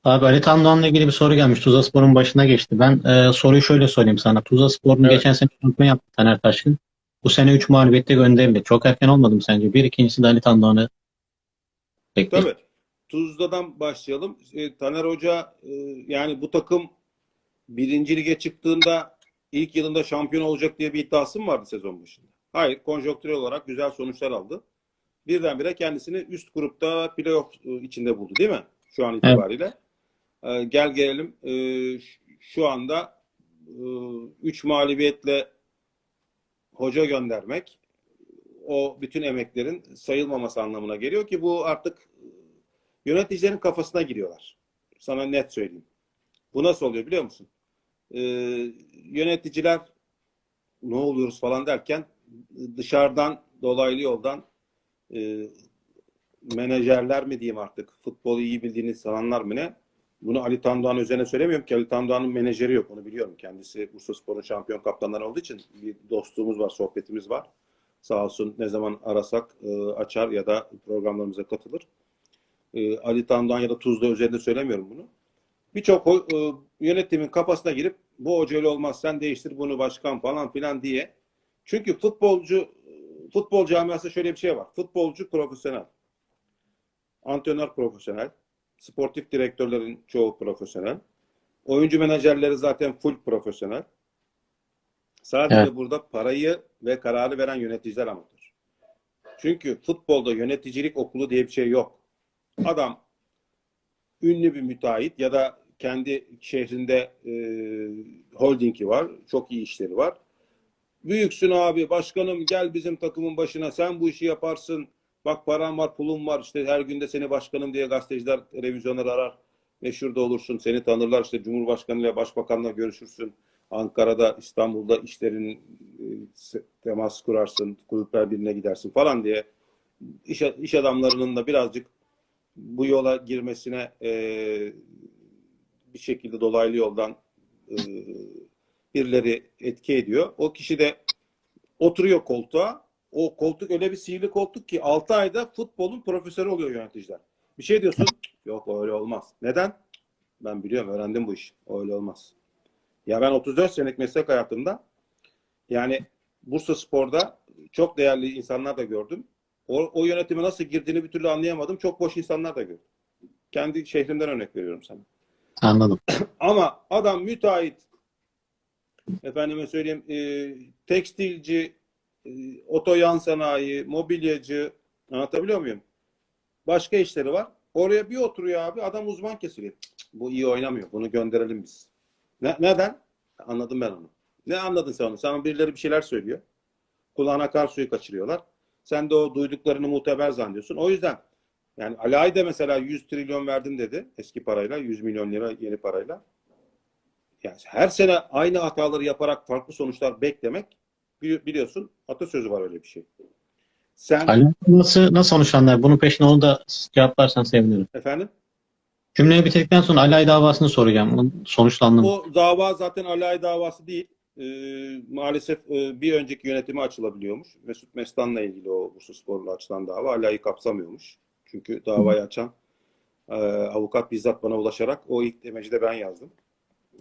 Abi Ali Tandoğan'la ilgili bir soru gelmiş. Tuzlaspor'un başına geçti. Ben e, soruyu şöyle sorayım sana. Tuzlaspor'un Evet. geçen sene şampiyon yaptı Taner Taşkın. Bu sene 3 mağlubiyette gönderildi. Çok erken olmadı mı sence? Bir ikincisi de Ali Tandoğan'ı bekliyor. Tabii. Tuzla'dan başlayalım. E, Taner Hoca e, yani bu takım birinci lige çıktığında ilk yılında şampiyon olacak diye bir iddiası mı vardı sezon başında? Hayır. Konjonktürel olarak güzel sonuçlar aldı. Birdenbire kendisini üst grupta playoff e, içinde buldu değil mi? Şu an itibariyle. E, gel gelelim e, şu anda 3 mağlubiyetle hoca göndermek o bütün emeklerin sayılmaması anlamına geliyor ki bu artık e, yöneticilerin kafasına giriyorlar. Sana net söyleyeyim. Bu nasıl oluyor biliyor musun? Ee, yöneticiler ne oluyoruz falan derken dışarıdan dolaylı yoldan e, menajerler mi diyeyim artık futbolu iyi bildiğini sananlar mı ne? Bunu Ali Tandoğan üzerine söylemiyorum ki Ali Tandoğan'ın menajeri yok onu biliyorum. Kendisi Bursaspor'un şampiyon kaptanları olduğu için bir dostluğumuz var, sohbetimiz var. Sağ olsun ne zaman arasak e, açar ya da programlarımıza katılır. E, Ali Tandoğan ya da Tuzla üzerinde söylemiyorum bunu. Birçok e, yönetimin kafasına girip bu hoca öyle olmaz sen değiştir bunu başkan falan filan diye. Çünkü futbolcu futbol camiasında şöyle bir şey var. Futbolcu profesyonel. Antrenör profesyonel. Sportif direktörlerin çoğu profesyonel. Oyuncu menajerleri zaten full profesyonel. Sadece Evet. burada parayı ve kararı veren yöneticiler amatör. Çünkü futbolda yöneticilik okulu diye bir şey yok. Adam ünlü bir müteahhit ya da kendi şehrinde e, holdingi var. Çok iyi işleri var. Büyüksün abi başkanım gel bizim takımın başına sen bu işi yaparsın. Bak param var pulum var işte her günde seni başkanım diye gazeteciler televizyonları arar. Meşhur da olursun seni tanırlar işte Cumhurbaşkanı ile Başbakanla görüşürsün. Ankara'da İstanbul'da işlerin e, temas kurarsın. Kulüpler birine gidersin falan diye iş, iş adamlarının da birazcık bu yola girmesine e, bir şekilde dolaylı yoldan e, birileri etki ediyor. O kişi de oturuyor koltuğa. O koltuk öyle bir sihirli koltuk ki 6 ayda futbolun profesörü oluyor yöneticiler. Bir şey diyorsun. Yok öyle olmaz. Neden? Ben biliyorum öğrendim bu işi. Öyle olmaz. Ya ben 34 senelik meslek hayatımda yani Bursa Spor'da çok değerli insanlar da gördüm. O, o yönetime nasıl girdiğini bir türlü anlayamadım. Çok boş insanlar da gördüm. Kendi şehrimden örnek veriyorum sana. Anladım. Ama adam müteahhit, efendime söyleyeyim, e, tekstilci, e, oto yan sanayi, mobilyacı, anlatabiliyor muyum? Başka işleri var. Oraya bir oturuyor abi, adam uzman kesiliyor. Cık, cık, Bu iyi oynamıyor, bunu gönderelim biz. Ne, neden? Anladım ben onu. Ne anladın sen onu? Sana birileri bir şeyler söylüyor. Kulağına kar suyu kaçırıyorlar. Sen de o duyduklarını muteber zannediyorsun. O yüzden yani Ali Ay da mesela 100 trilyon verdim dedi eski parayla. 100 milyon lira yeni parayla. Yani her sene aynı hataları yaparak farklı sonuçlar beklemek bili- biliyorsun atasözü var öyle bir şey. Sen Ali nasıl, nasıl sonuçlanlar? Bunun peşine onu da cevaplarsan sevinirim. efendim Cümleyi bitirdikten sonra Ali Ay davasını soracağım. Sonuçlandı mı? o dava zaten Ali Ay davası değil. Ee, maalesef e, bir önceki yönetime açılabiliyormuş. Mesut Mestan'la ilgili o Bursaspor'la açılan dava Ali Ay'ı kapsamıyormuş. Çünkü davayı açan e, avukat bizzat bana ulaşarak o ilk demeci de ben yazdım.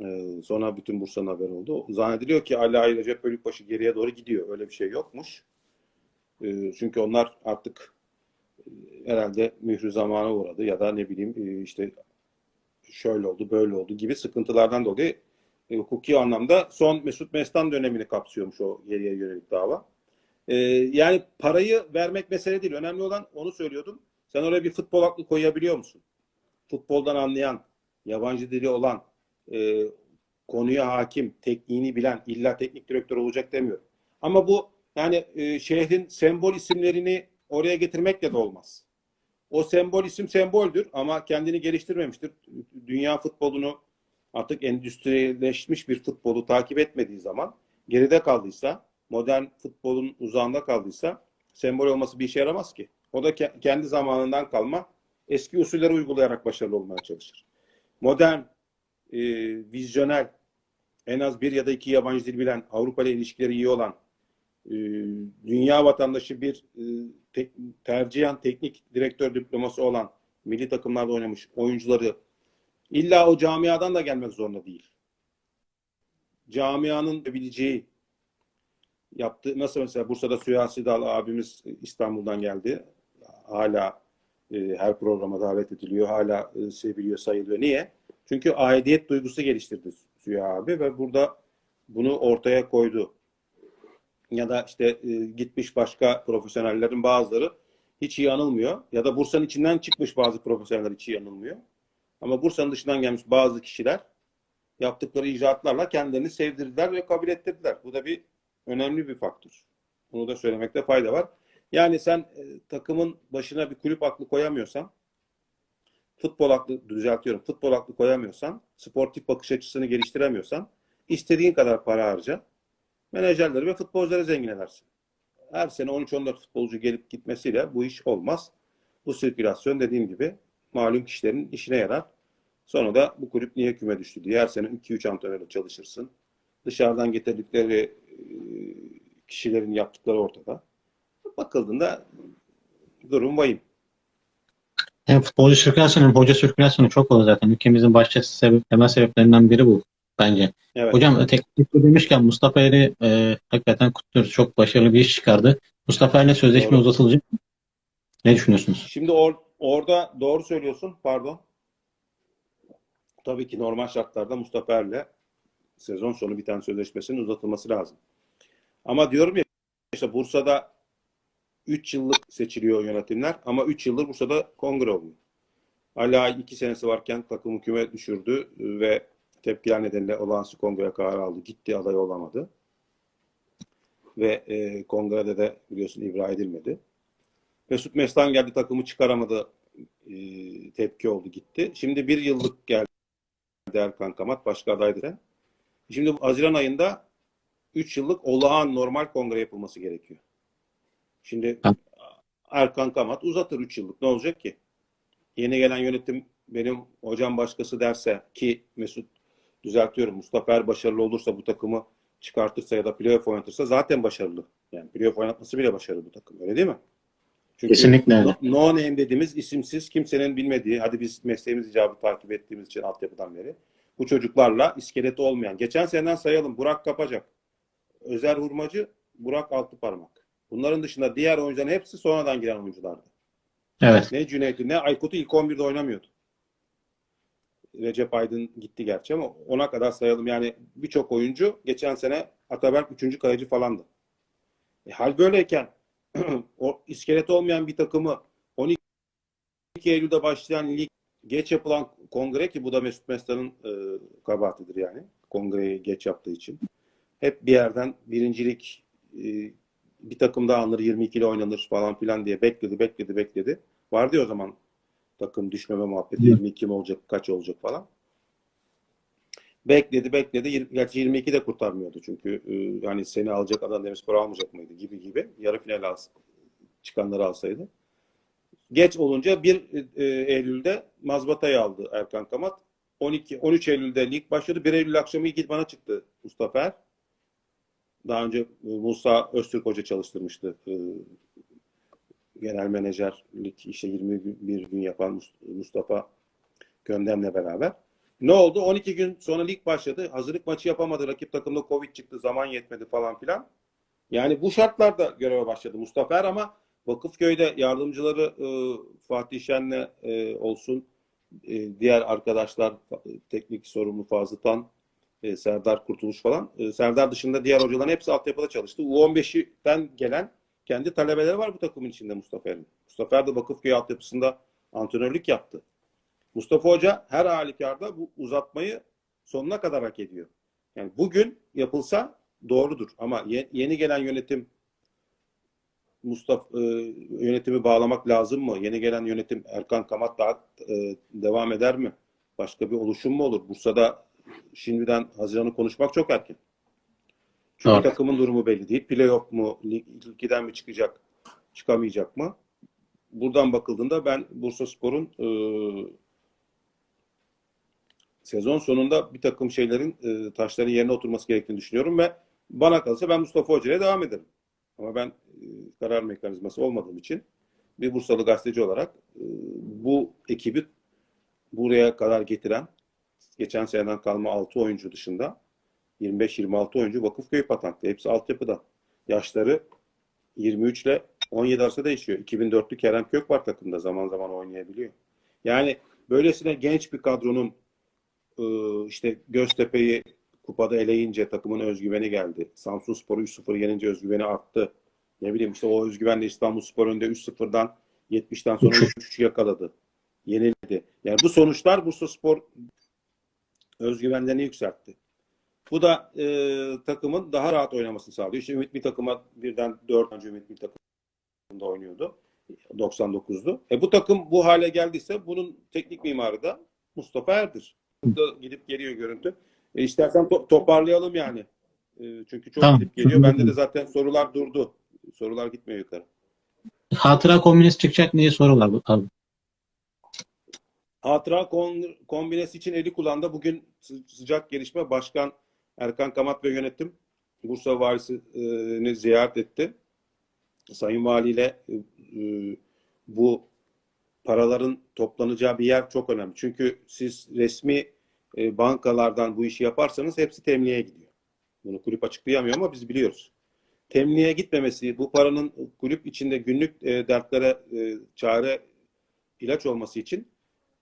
Ee, sonra bütün Bursa'nın haberi oldu. Zannediliyor ki Ali Ay Recep Bölükbaşı geriye doğru gidiyor. Öyle bir şey yokmuş. Ee, çünkü onlar artık e, herhalde mührü zamana uğradı ya da ne bileyim e, işte şöyle oldu, böyle oldu gibi sıkıntılardan dolayı e, hukuki anlamda son Mesut Mestan dönemini kapsıyormuş o geriye yönelik dava. E, yani parayı vermek mesele değil. Önemli olan onu söylüyordum. Sen oraya bir futbol aklı koyabiliyor musun? Futboldan anlayan, yabancı dili olan, e, konuya hakim, tekniğini bilen, illa teknik direktör olacak demiyorum. Ama bu yani e, şehrin sembol isimlerini oraya getirmekle de olmaz. O sembol isim semboldür ama kendini geliştirmemiştir. Dünya futbolunu artık endüstrileşmiş bir futbolu takip etmediği zaman geride kaldıysa, modern futbolun uzağında kaldıysa sembol olması bir işe yaramaz ki. O da ke- kendi zamanından kalma eski usulleri uygulayarak başarılı olmaya çalışır. Modern, e, vizyonel, en az bir ya da iki yabancı dil bilen, Avrupa ile ilişkileri iyi olan, e, dünya vatandaşı bir e, tek, tercihen teknik direktör diploması olan milli takımlarda oynamış oyuncuları illa o camiadan da gelmek zorunda değil. Camianın bileceği yaptığı nasıl mesela Bursa'da Süyasi Dal abimiz İstanbul'dan geldi. Hala e, her programa davet ediliyor. Hala e, seviliyor, sayılıyor. Niye? Çünkü aidiyet duygusu geliştirdi Süya abi ve burada bunu ortaya koydu ya da işte e, gitmiş başka profesyonellerin bazıları hiç iyi anılmıyor. Ya da Bursa'nın içinden çıkmış bazı profesyoneller hiç iyi anılmıyor. Ama Bursa'nın dışından gelmiş bazı kişiler yaptıkları icraatlarla kendilerini sevdirdiler ve kabul ettirdiler. Bu da bir önemli bir faktör. Bunu da söylemekte fayda var. Yani sen e, takımın başına bir kulüp aklı koyamıyorsan, futbol aklı düzeltiyorum, futbol aklı koyamıyorsan, sportif bakış açısını geliştiremiyorsan, istediğin kadar para harca, menajerleri ve futbolcuları zengin edersin. Her sene 13-14 futbolcu gelip gitmesiyle bu iş olmaz. Bu sirkülasyon dediğim gibi malum kişilerin işine yarar. Sonra da bu kulüp niye küme düştü diye her sene 2-3 antrenörle çalışırsın. Dışarıdan getirdikleri e, kişilerin yaptıkları ortada. Bakıldığında durum vahim. Hem futbolcu sirkülasyonu hoca sirkülasyonu çok fazla zaten. Ülkemizin başta sebep, temel sebeplerinden biri bu bence. Evet. Hocam teknik direktör demişken Mustafa Eri e, hakikaten kutluyoruz. Çok başarılı bir iş çıkardı. Mustafa ile sözleşme Doğru. uzatılacak mı? Ne düşünüyorsunuz? Şimdi or- orada doğru söylüyorsun. Pardon. Tabii ki normal şartlarda Mustafa Er'le sezon sonu biten sözleşmesinin uzatılması lazım. Ama diyorum ya işte Bursa'da 3 yıllık seçiliyor yönetimler ama 3 yıldır Bursa'da kongre oluyor. Hala 2 senesi varken takım küme düşürdü ve tepkiler nedeniyle olağanüstü kongreye karar aldı. Gitti aday olamadı. Ve e, kongrede de biliyorsun ibra edilmedi. Mesut Mestan geldi takımı çıkaramadı. E, tepki oldu gitti. Şimdi bir yıllık geldi Erkan Kamat başka adaydı. Şimdi Haziran ayında 3 yıllık olağan normal kongre yapılması gerekiyor. Şimdi. Erkan Kamat uzatır 3 yıllık. Ne olacak ki? Yeni gelen yönetim benim hocam başkası derse ki Mesut düzeltiyorum Mustafa Er başarılı olursa bu takımı çıkartırsa ya da playoff oynatırsa zaten başarılı. Yani playoff oynatması bile başarılı bu takım. Öyle değil mi? Çünkü Kesinlikle öyle. no, name dediğimiz isimsiz kimsenin bilmediği, hadi biz mesleğimiz icabı takip ettiğimiz için altyapıdan beri bu çocuklarla iskeleti olmayan. Geçen seneden sayalım. Burak Kapacak, Özer Hurmacı, Burak Altıparmak. Bunların dışında diğer oyuncuların hepsi sonradan giren oyunculardı. Evet. Ne Cüneyt'i ne Aykut'u ilk 11'de oynamıyordu. Recep Aydın gitti gerçi ama ona kadar sayalım. Yani birçok oyuncu geçen sene Ataberk 3. kaleci falandı. E, hal böyleyken o iskeleti olmayan bir takımı 12 Eylül'de başlayan lig geç yapılan kongre ki bu da Mesut Mestan'ın e, kabahatidir yani. Kongreyi geç yaptığı için. Hep bir yerden birincilik e, bir takım daha alınır 22 ile oynanır falan filan diye bekledi bekledi bekledi. Vardı ya o zaman takım düşmeme muhabbeti Hı. 22 mi olacak kaç olacak falan. Bekledi bekledi. Gerçi 22 de kurtarmıyordu çünkü e, yani seni alacak adam Demirspor almayacak mıydı gibi gibi. Yarı final alsa, çıkanları alsaydı. Geç olunca 1 e, Eylül'de Mazbata'yı aldı Erkan Kamat. 12 13 Eylül'de lig başladı. 1 Eylül akşamı ilk bana çıktı Mustafa Er. Daha önce e, Musa Öztürk Hoca çalıştırmıştı. E, genel menajerlik işte 21 gün yapan Mus- Mustafa Göndem'le beraber. Ne oldu? 12 gün sonra lig başladı. Hazırlık maçı yapamadı. Rakip takımda Covid çıktı. Zaman yetmedi falan filan. Yani bu şartlarda göreve başladı Mustafa Er ama Vakıfköy'de yardımcıları e, Fatih Şen'le e, olsun, e, diğer arkadaşlar, teknik sorumlu Fazıl Tan, e, Serdar Kurtuluş falan. E, Serdar dışında diğer hocaların hepsi altyapıda çalıştı. U15'ten gelen kendi talebeleri var bu takımın içinde Mustafa Er'in. Mustafa Er de Vakıfköy altyapısında antrenörlük yaptı. Mustafa Hoca her halükarda bu uzatmayı sonuna kadar hak ediyor. Yani bugün yapılsa doğrudur ama ye- yeni gelen yönetim Mustafa e, yönetimi bağlamak lazım mı? Yeni gelen yönetim Erkan Kamat daha e, devam eder mi? Başka bir oluşum mu olur? Bursa'da şimdiden Haziran'ı konuşmak çok erken. Çünkü Doğru. takımın durumu belli değil. Playoff mu? Lig, ligden mi çıkacak? Çıkamayacak mı? Buradan bakıldığında ben Bursa Spor'un e, sezon sonunda bir takım şeylerin e, taşların yerine oturması gerektiğini düşünüyorum ve bana kalırsa ben Mustafa Hoca'ya devam ederim. Ama ben e, karar mekanizması olmadığım için bir Bursalı gazeteci olarak e, bu ekibi buraya kadar getiren geçen seneden kalma 6 oyuncu dışında 25-26 oyuncu Vakıfköy patentli. Hepsi altyapıda. Yaşları 23 ile 17 arası değişiyor. 2004'lü Kerem Kök var takımda zaman zaman oynayabiliyor. Yani böylesine genç bir kadronun işte Göztepe'yi kupada eleyince takımın özgüveni geldi. Samsun Spor'u 3-0 yenince özgüveni arttı. Ne bileyim işte o özgüvenle İstanbul Spor önünde 3-0'dan 70'ten sonra 3-3 yakaladı. Yenildi. Yani bu sonuçlar Bursa Spor özgüvenlerini yükseltti. Bu da e, takımın daha rahat oynamasını sağlıyor. İşte Ümit bir takıma birden 4 önce Ümit bir takımda oynuyordu. 99'du. E bu takım bu hale geldiyse bunun teknik mimarı da Mustafa Er'dir. Burada gidip geliyor görüntü. E istersen to- toparlayalım yani. E, çünkü çok Tamam. gidip geliyor. Bende de zaten sorular durdu. Sorular gitmiyor yukarı. Hatıra kombinesi çıkacak diye soru var bu- abi. Hatıra kon- kombinesi için eli kullandı. Bugün sı- sıcak gelişme. Başkan Erkan Kamat ve yönetim Bursa Valisi'ni ziyaret etti. Sayın Valiyle e, e, bu paraların toplanacağı bir yer çok önemli. Çünkü siz resmi e, bankalardan bu işi yaparsanız hepsi temliğe gidiyor. Bunu kulüp açıklayamıyor ama biz biliyoruz. Temliğe gitmemesi, bu paranın kulüp içinde günlük e, dertlere e, çare ilaç olması için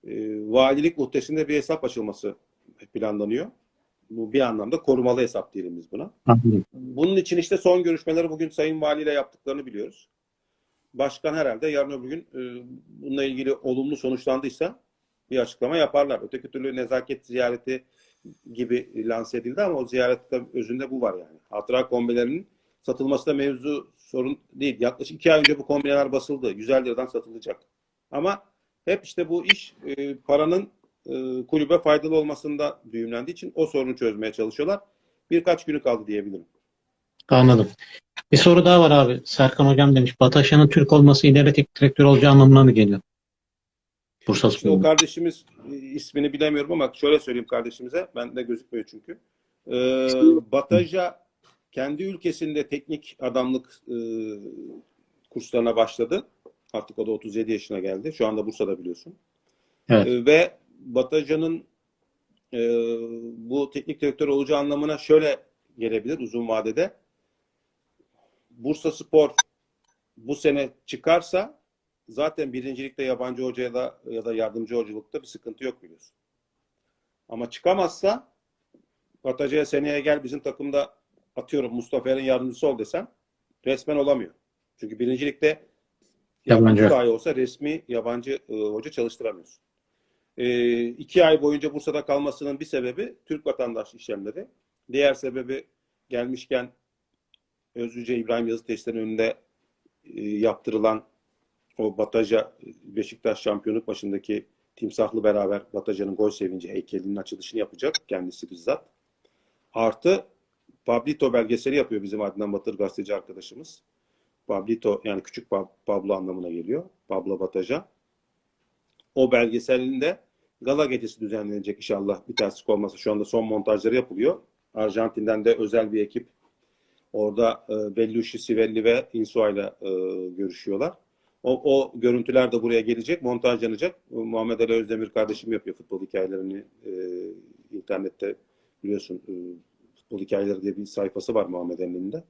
e, valilik muhtesinde bir hesap açılması planlanıyor. Bu bir anlamda korumalı hesap diyelim biz buna. Bunun için işte son görüşmeleri bugün Sayın Valiyle yaptıklarını biliyoruz. Başkan herhalde yarın öbür gün e, bununla ilgili olumlu sonuçlandıysa bir açıklama yaparlar. Öteki türlü nezaket ziyareti gibi lanse edildi ama o ziyarette özünde bu var yani. Hatıra kombilerinin satılması da mevzu sorun değil. Yaklaşık iki ay önce bu kombineler basıldı. 150 liradan satılacak. Ama hep işte bu iş e, paranın e, kulübe faydalı olmasında düğümlendiği için o sorunu çözmeye çalışıyorlar. Birkaç günü kaldı diyebilirim. Anladım. Bir soru daha var abi. Serkan Hocam demiş. Bataşan'ın Türk olması ileri teknik direktör olacağı anlamına mı geliyor? Bursa İşte o kardeşimiz e, ismini bilemiyorum ama şöyle söyleyeyim kardeşimize. Ben de gözükmüyor çünkü. Ee, Bataja kendi ülkesinde teknik adamlık e, kurslarına başladı. Artık o da 37 yaşına geldi. Şu anda Bursa'da biliyorsun. Evet. Ee, ve Bataja'nın e, bu teknik direktör olacağı anlamına şöyle gelebilir uzun vadede. Bursa Spor bu sene çıkarsa zaten birincilikte yabancı hocaya da ya da yardımcı hocalıkta bir sıkıntı yok biliyorsun. Ama çıkamazsa Bataja'ya seneye gel bizim takımda atıyorum Mustafa Er'in yardımcısı ol desem resmen olamıyor. Çünkü birincilikte Yabancı. yabancı dahi olsa resmi yabancı e, hoca çalıştıramıyorsun. E, iki ay boyunca Bursa'da kalmasının bir sebebi Türk vatandaş işlemleri. Diğer sebebi gelmişken Özlüce İbrahim Yazı Testlerinin önünde e, yaptırılan o Bataja Beşiktaş şampiyonluk başındaki timsahlı beraber Bataja'nın gol sevinci heykelinin açılışını yapacak kendisi bizzat. Artı Pablito belgeseli yapıyor bizim Adnan Batır gazeteci arkadaşımız. Pablito yani küçük Pab- Pablo anlamına geliyor. Pablo Bataja. O belgeselinde gala gecesi düzenlenecek inşallah bir terslik olmasa. Şu anda son montajları yapılıyor. Arjantin'den de özel bir ekip orada e, Bellucci, Sivelli ve Insua ile görüşüyorlar. O, o görüntüler de buraya gelecek, montajlanacak. Muhammed Ali Özdemir kardeşim yapıyor futbol hikayelerini e, internette biliyorsun e, futbol hikayeleri diye bir sayfası var Muhammed Ali'nin de.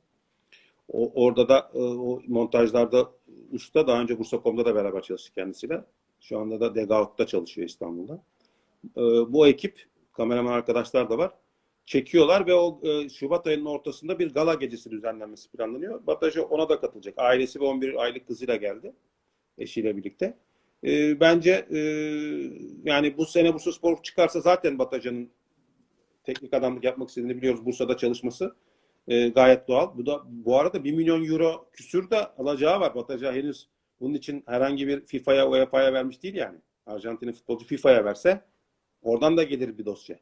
O, orada da e, o montajlarda usta daha önce Bursa.com'da da beraber çalıştık kendisiyle. Şu anda da Degaut'ta çalışıyor İstanbul'da. E, bu ekip kameraman arkadaşlar da var. Çekiyorlar ve o e, Şubat ayının ortasında bir gala gecesi düzenlenmesi planlanıyor. Batajı ona da katılacak. Ailesi ve 11 aylık kızıyla geldi. Eşiyle birlikte. E, bence e, yani bu sene Bursa Spor çıkarsa zaten Bataja'nın teknik adamlık yapmak istediğini biliyoruz. Bursa'da çalışması e, gayet doğal. Bu da bu arada 1 milyon euro küsür de alacağı var. Bataja henüz bunun için herhangi bir FIFA'ya, UEFA'ya vermiş değil yani. Arjantin'in futbolcu FIFA'ya verse oradan da gelir bir dosya.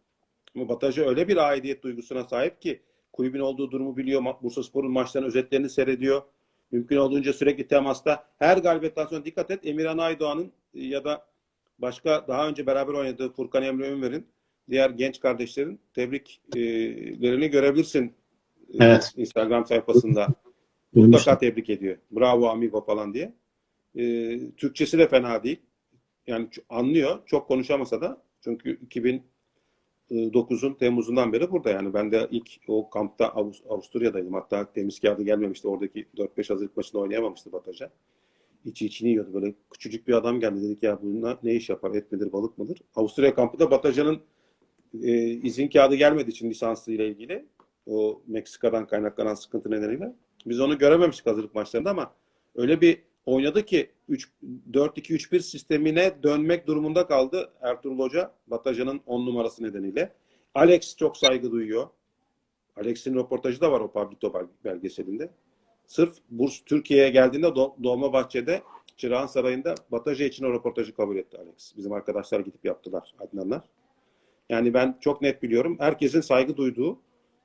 Bataja öyle bir aidiyet duygusuna sahip ki kulübün olduğu durumu biliyor. Bursa Spor'un maçlarının özetlerini seyrediyor. Mümkün olduğunca sürekli temasta. Her galibiyetten sonra dikkat et Emirhan Aydoğan'ın ya da başka daha önce beraber oynadığı Furkan Emre Ünver'in diğer genç kardeşlerin tebriklerini görebilirsin Evet. Instagram sayfasında. Mutlaka tebrik ediyor. Bravo amigo falan diye. Türkçesi de fena değil. Yani anlıyor. Çok konuşamasa da. Çünkü 2009'un Temmuz'undan beri burada yani. Ben de ilk o kampta Avust- Avusturya'daydım. Hatta temiz kağıdı gelmemişti. Oradaki 4-5 hazırlık maçında oynayamamıştı Bataja. İçi içini yiyordu. Böyle küçücük bir adam geldi. Dedik ya bununla ne iş yapar? Et midir, balık mıdır? Avusturya kampında Bataja'nın e, izin kağıdı gelmediği için lisanslı ile ilgili o Meksika'dan kaynaklanan sıkıntı nedeniyle biz onu görememiştik hazırlık maçlarında ama öyle bir oynadı ki 3 4-2-3-1 sistemine dönmek durumunda kaldı Ertuğrul Hoca Bataja'nın 10 numarası nedeniyle. Alex çok saygı duyuyor. Alex'in röportajı da var o Pablito bel- belgeselinde. Sırf Burs Türkiye'ye geldiğinde Do- Dolmabahçe'de Çırağan Sarayı'nda Bataja için o röportajı kabul etti Alex. Bizim arkadaşlar gidip yaptılar Adnanlar. Yani ben çok net biliyorum. Herkesin saygı duyduğu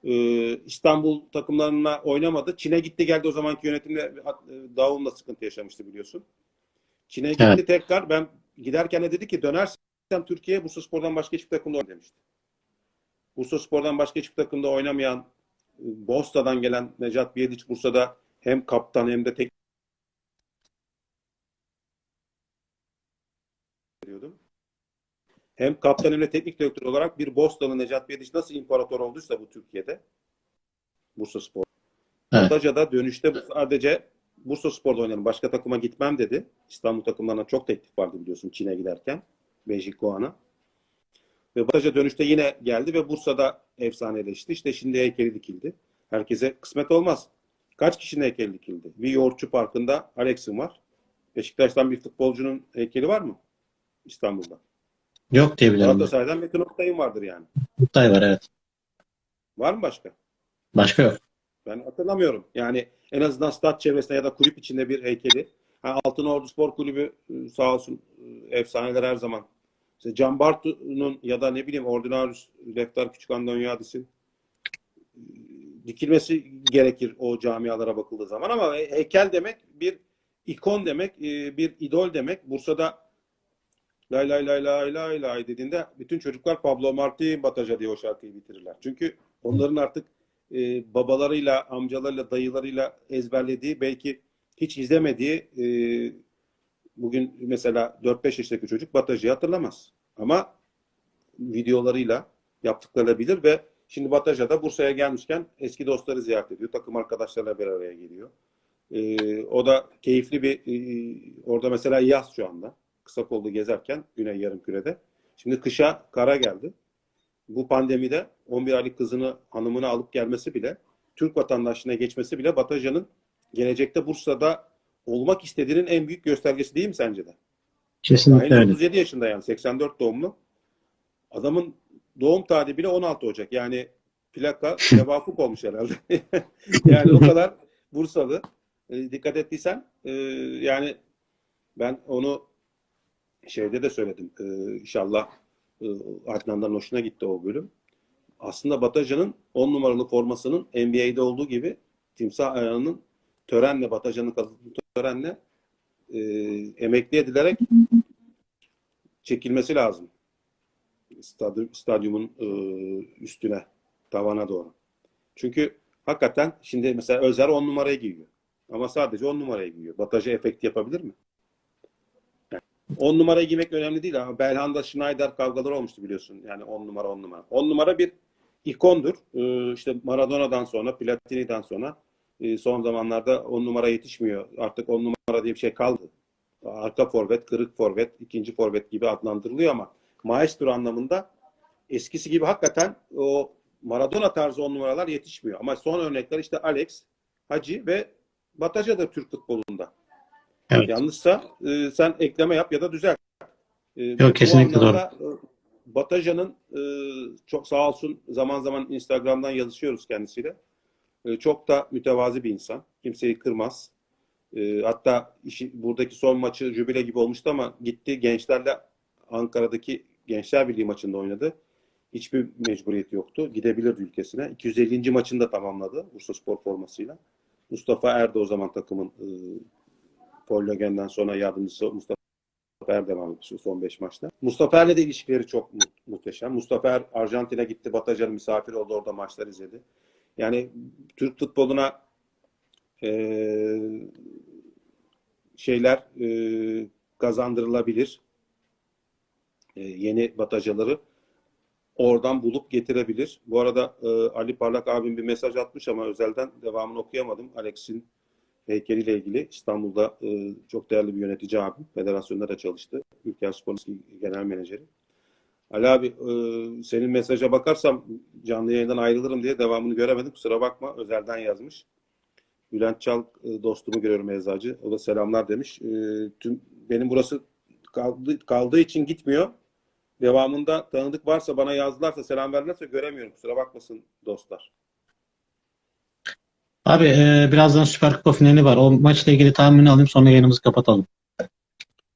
e, İstanbul takımlarına oynamadı. Çin'e gitti geldi o zamanki yönetimle e, Daum'la sıkıntı yaşamıştı biliyorsun. Çin'e gitti Evet. tekrar. Ben giderken de dedi ki dönersem Türkiye'ye Bursa Spor'dan başka hiçbir takımda demişti. Bursa Spor'dan başka hiçbir takımda oynamayan Bosta'dan gelen Necat Biyediç Bursa'da hem kaptan hem de tek diyordum. Hem kaptan hem de teknik direktör olarak bir Boston'ı Necat Biyediç nasıl imparator olduysa bu Türkiye'de Bursa Spor. Evet. Bataca'da dönüşte bu sadece Bursa Spor'da oynarım. Başka takıma gitmem dedi. İstanbul takımlarına çok teklif vardı biliyorsun Çin'e giderken. Beijing Guan'a. Ve Bataja dönüşte yine geldi ve Bursa'da efsaneleşti. İşte şimdi heykeli dikildi. Herkese kısmet olmaz. Kaç kişinin heykeli dikildi? Bir yoğurtçu parkında Alex'in var. Beşiktaş'tan bir futbolcunun heykeli var mı? İstanbul'da. Yok diye biliyorum. Galatasaray'dan Metin Oktay'ın vardır yani. Oktay var evet. Var mı başka? Başka yok. Ben hatırlamıyorum. Yani en azından stat çevresinde ya da kulüp içinde bir heykeli. Ha, Altınordu Spor Kulübü e, sağ olsun e, efsaneler her zaman. İşte Can Bartu'nun ya da ne bileyim Ordinarius Lefter Küçük Andonyadis'in e, dikilmesi gerekir o camialara bakıldığı zaman ama he- heykel demek bir ikon demek, bir idol demek. Bursa'da lay lay lay lay lay lay dediğinde bütün çocuklar Pablo Marti Bataja diye o şarkıyı bitirirler. Çünkü onların artık e, babalarıyla, amcalarıyla, dayılarıyla ezberlediği belki hiç izlemediği e, bugün mesela 4-5 yaşındaki çocuk Bataja'yı hatırlamaz. Ama videolarıyla yaptıklarıyla bilir ve şimdi Bataja'da Bursa'ya gelmişken eski dostları ziyaret ediyor. Takım arkadaşlarıyla bir araya geliyor. E, o da keyifli bir e, orada mesela yaz şu anda. Kısa kollu gezerken Güney Yarımküre'de. Şimdi kışa kara geldi bu pandemide 11 aylık kızını hanımını alıp gelmesi bile Türk vatandaşlığına geçmesi bile Bataja'nın gelecekte Bursa'da olmak istediğinin en büyük göstergesi değil mi sence de? Kesinlikle öyle. 37 yaşında yani 84 doğumlu. Adamın doğum tarihi bile 16 Ocak. Yani plaka tevafuk olmuş herhalde. yani o kadar Bursalı. E, dikkat ettiysen e, yani ben onu şeyde de söyledim. E, inşallah Adnan'dan hoşuna gitti o bölüm. Aslında Bataja'nın 10 numaralı formasının NBA'de olduğu gibi timsah ayağının törenle Bataja'nın katıldığı törenle e, emekli edilerek çekilmesi lazım. Stadyum, stadyumun e, üstüne, tavana doğru. Çünkü hakikaten şimdi mesela Özer 10 numarayı giyiyor. Ama sadece 10 numarayı giyiyor. Bataja efekti yapabilir mi? 10 numara giymek önemli değil ama Belhanda Schneider kavgaları olmuştu biliyorsun. Yani 10 numara 10 numara. 10 numara bir ikondur. Ee, işte Maradona'dan sonra, Platini'den sonra e, son zamanlarda 10 numara yetişmiyor. Artık 10 numara diye bir şey kaldı. Arka forvet, kırık forvet, ikinci forvet gibi adlandırılıyor ama maestro anlamında eskisi gibi hakikaten o Maradona tarzı 10 numaralar yetişmiyor. Ama son örnekler işte Alex, Hacı ve Bataja da Türk futbolunda. Evet. Yanlışsa e, sen ekleme yap ya da düzelt. E, Yok, kesinlikle doğru. Bataja'nın e, çok sağ olsun zaman zaman Instagram'dan yazışıyoruz kendisiyle. E, çok da mütevazi bir insan. Kimseyi kırmaz. E, hatta işi, buradaki son maçı jübile gibi olmuştu ama gitti gençlerle Ankara'daki Gençler Birliği maçında oynadı. Hiçbir mecburiyeti yoktu. Gidebilirdi ülkesine. 250. maçını da tamamladı Bursa Spor formasıyla. Mustafa Erdo o zaman takımın e, Paul Logen'den sonra yardımcısı Mustafa Er devam etmiş son 5 maçta. Mustafa Er'le de ilişkileri çok mu- muhteşem. Mustafa Er Arjantin'e gitti. Batacan'ın misafir oldu. Orada maçlar izledi. Yani Türk futboluna eee, şeyler eee, kazandırılabilir. Eee, yeni batacaları oradan bulup getirebilir. Bu arada eee, Ali Parlak abim bir mesaj atmış ama özelden devamını okuyamadım. Alex'in heykeliyle ilgili İstanbul'da e, çok değerli bir yönetici abim. Federasyonda da çalıştı. Ülker Spor Genel Menajeri. Ali abi e, senin mesaja bakarsam canlı yayından ayrılırım diye devamını göremedim. Kusura bakma. Özelden yazmış. Bülent Çal e, dostumu görüyorum eczacı. O da selamlar demiş. Tüm benim burası kaldı, kaldığı için gitmiyor. Devamında tanıdık varsa bana yazdılarsa selam verdilerse göremiyorum. Kusura bakmasın dostlar. Abi e, birazdan Süper Kupa finali var. O maçla ilgili tahmini alayım sonra yayınımızı kapatalım.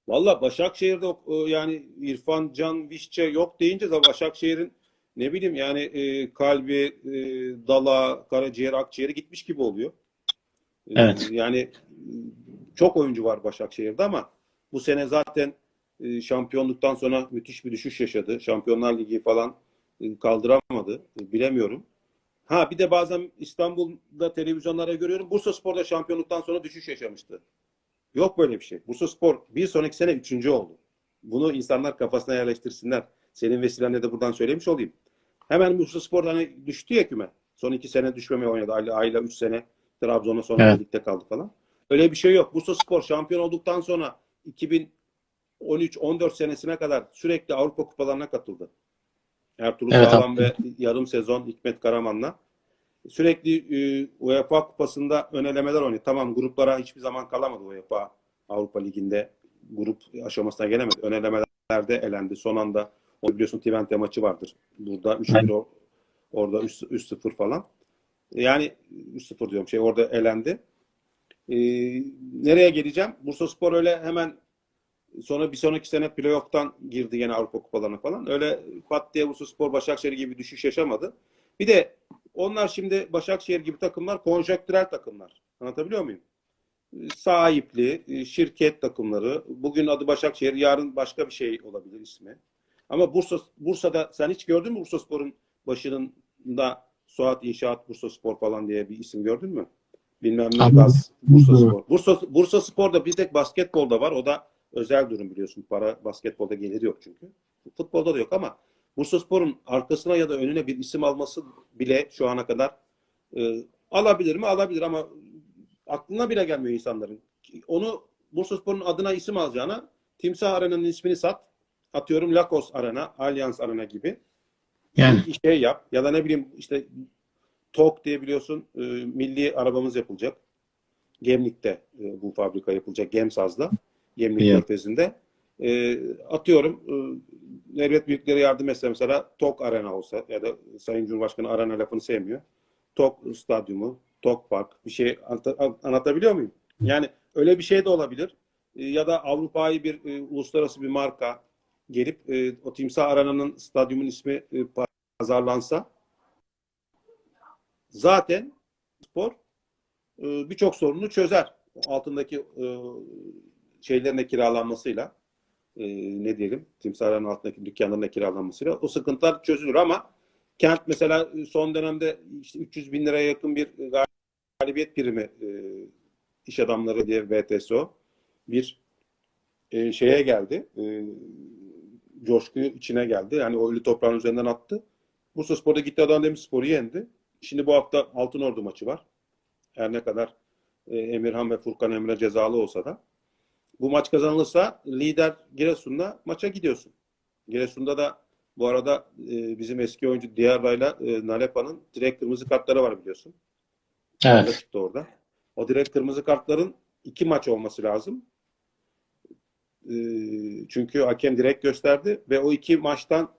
Valla Başakşehir'de o yani İrfan Can Vişçe yok deyince de Başakşehir'in ne bileyim yani e, kalbi, e, dala, karaciğer, akciğeri gitmiş gibi oluyor. E, Evet. Yani e, çok oyuncu var Başakşehir'de ama bu sene zaten e, şampiyonluktan sonra müthiş bir düşüş yaşadı. Şampiyonlar Ligi falan e, kaldıramadı. E, bilemiyorum. Ha bir de bazen İstanbul'da televizyonlara görüyorum. Bursaspor'da şampiyonluktan sonra düşüş yaşamıştı. Yok böyle bir şey. Bursaspor bir sonraki sene üçüncü oldu. Bunu insanlar kafasına yerleştirsinler. Senin vesilenle de buradan söylemiş olayım. Hemen Bursaspor hani düştü ya küme. Son iki sene düşmemeye oynadı. Ayla, Ayla üç sene Trabzon'a sonra Evet. birlikte kaldı falan. Öyle bir şey yok. Bursaspor şampiyon olduktan sonra 2013-14 senesine kadar sürekli Avrupa kupalarına katıldı. Ertuğrul Evet, Sağlam ve yarım sezon Hikmet Karaman'la. Sürekli e, UEFA kupasında ön elemeler oynadı. Tamam gruplara hiçbir zaman kalamadı UEFA Avrupa Ligi'nde. Grup aşamasına gelemedi. Ön elemelerde elendi. Son anda o biliyorsun Twente maçı vardır. Burada 3-1 o- orada 3 3-0 falan. Yani 3-0 diyorum şey orada elendi. E, nereye geleceğim? Bursaspor öyle hemen sonra bir sonraki sene playoff'tan girdi yine Avrupa kupalarına falan. Öyle pat diye Bursaspor Başakşehir gibi düşüş yaşamadı. Bir de onlar şimdi Başakşehir gibi takımlar konjonktürel takımlar. Anlatabiliyor muyum? Sahipli, şirket takımları. Bugün adı Başakşehir, yarın başka bir şey olabilir ismi. Ama Bursa Bursa'da sen hiç gördün mü Bursaspor'un başında Suat İnşaat Bursaspor falan diye bir isim gördün mü? Bilmem ne. Gaz Bursaspor. Bursa Bursa Spor'da bir tek basketbolda var. O da özel durum biliyorsun. Para basketbolda geliri yok çünkü. Futbolda da yok ama Bursaspor'un arkasına ya da önüne bir isim alması bile şu ana kadar e, alabilir mi? Alabilir ama aklına bile gelmiyor insanların. Onu Bursaspor'un adına isim alacağına Timsah Arena'nın ismini sat. Atıyorum Lakos Arena, Allianz Arena gibi Yani bir şey yap. Ya da ne bileyim işte TOK diye biliyorsun e, milli arabamız yapılacak. Gemlik'te e, bu fabrika yapılacak. Gemsaz'da. Gemlik Biliyorum. Körfezi'nde. E, atıyorum e, devlet büyükleri yardım etse mesela TOK Arena olsa ya da Sayın Cumhurbaşkanı Arena lafını sevmiyor. TOK Stadyumu, TOK Park bir şey anlata- anlatabiliyor muyum? Yani öyle bir şey de olabilir. E, ya da Avrupa'yı bir e, uluslararası bir marka gelip e, o Timsah Arena'nın stadyumun ismi e, pazarlansa zaten spor e, birçok sorunu çözer. Altındaki e, şeylerin de kiralanmasıyla e, ne diyelim timsahların altındaki dükkanların da kiralanmasıyla o sıkıntılar çözülür ama kent mesela son dönemde işte 300 bin liraya yakın bir galibiyet primi e, iş adamları diye VTSO bir e, şeye geldi. E, coşku içine geldi. Yani o ölü toprağın üzerinden attı. Bursa Spor'da gitti Adana Demirspor'u yendi. Şimdi bu hafta Altınordu maçı var. Her ne kadar e, Emirhan ve Furkan Emre cezalı olsa da. Bu maç kazanılırsa lider Giresun'la maça gidiyorsun. Giresun'da da bu arada e, bizim eski oyuncu Diarra'yla e, Nalepa'nın direkt kırmızı kartları var biliyorsun. Evet. Da çıktı orada. O direkt kırmızı kartların iki maç olması lazım. E, çünkü hakem direkt gösterdi ve o iki maçtan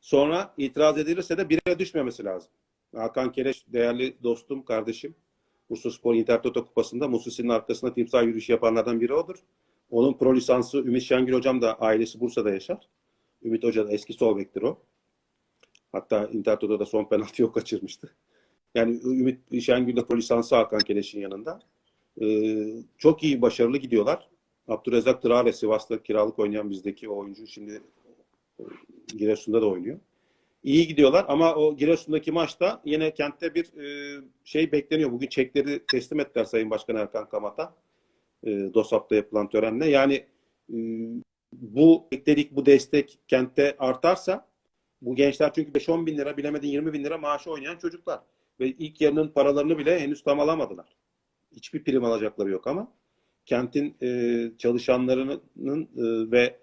sonra itiraz edilirse de bire düşmemesi lazım. Hakan Kereş değerli dostum, kardeşim. Bursa Spor Inter Toto Kupası'nda Mususi'nin arkasında timsah yürüyüşü yapanlardan biri odur. Onun pro lisansı Ümit Şengül hocam da ailesi Bursa'da yaşar. Ümit Hoca da eski sol bektir o. Hatta Inter Toto'da son penaltıyı o kaçırmıştı. Yani Ümit Şengül de pro lisansı Hakan Keleş'in yanında. Ee, çok iyi, başarılı gidiyorlar. Abdurrezzak Traore Sivas'ta kiralık oynayan bizdeki oyuncu şimdi Giresun'da da oynuyor. İyi gidiyorlar ama o Giresun'daki maçta yine kentte bir e, şey bekleniyor. Bugün çekleri teslim ettiler Sayın Başkan Erkan Kamat'a. E, DOSAP'ta yapılan törenle. Yani e, bu bekledik, bu destek kentte artarsa bu gençler çünkü 5-10 bin lira bilemedin 20 bin lira maaşı oynayan çocuklar. Ve ilk yarının paralarını bile henüz tam alamadılar. Hiçbir prim alacakları yok ama kentin e, çalışanlarının e, ve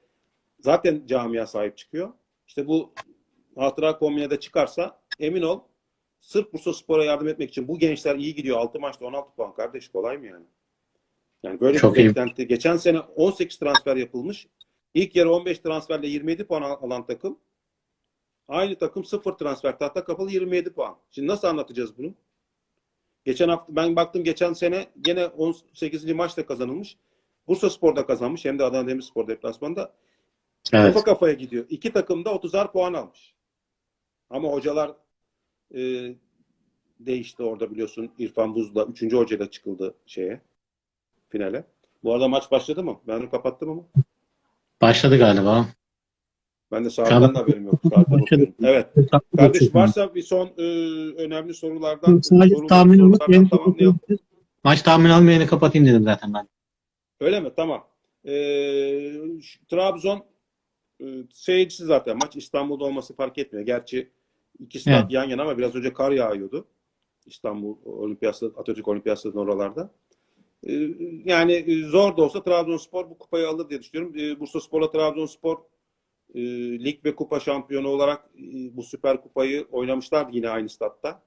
zaten camia sahip çıkıyor. İşte bu hatıra kombinede çıkarsa emin ol sırf Bursa Spor'a yardım etmek için bu gençler iyi gidiyor. 6 maçta 16 puan kardeş kolay mı yani? Yani böyle Çok bir iyi. beklenti. Geçen sene 18 transfer yapılmış. İlk yarı 15 transferle 27 puan al- alan takım. Aynı takım 0 transfer tahta kapalı 27 puan. Şimdi nasıl anlatacağız bunu? Geçen hafta ben baktım geçen sene gene 18. maçta kazanılmış. Bursa Spor'da kazanmış hem de Adana Demirspor deplasmanında. Evet. Kafa kafaya gidiyor. İki takım da 30'ar puan almış. Ama hocalar e, değişti orada biliyorsun. İrfan Buz'la 3. hocayla çıkıldı şeye finale. Bu arada maç başladı mı? Ben onu kapattım ama. Başladı galiba. Ben de saatten de haberim yok. Evet. Kardeş varsa bir son e, önemli sorulardan Sadece soru- tahmin sorulardan tamamlayalım. Maç tahmin almayı kapatayım dedim zaten ben. Öyle mi? Tamam. Ee, Trabzon e, seyircisi zaten maç İstanbul'da olması fark etmiyor. Gerçi iki stat Evet. yan yana ama biraz önce kar yağıyordu. İstanbul Olimpiyat Atatürk Olimpiyat Stadı'nın oralarda. Ee, yani e, zor da olsa Trabzonspor bu kupayı alır diye düşünüyorum. Ee, Bursa Spor'la Trabzonspor e, lig ve kupa şampiyonu olarak e, bu süper kupayı oynamışlardı yine aynı statta.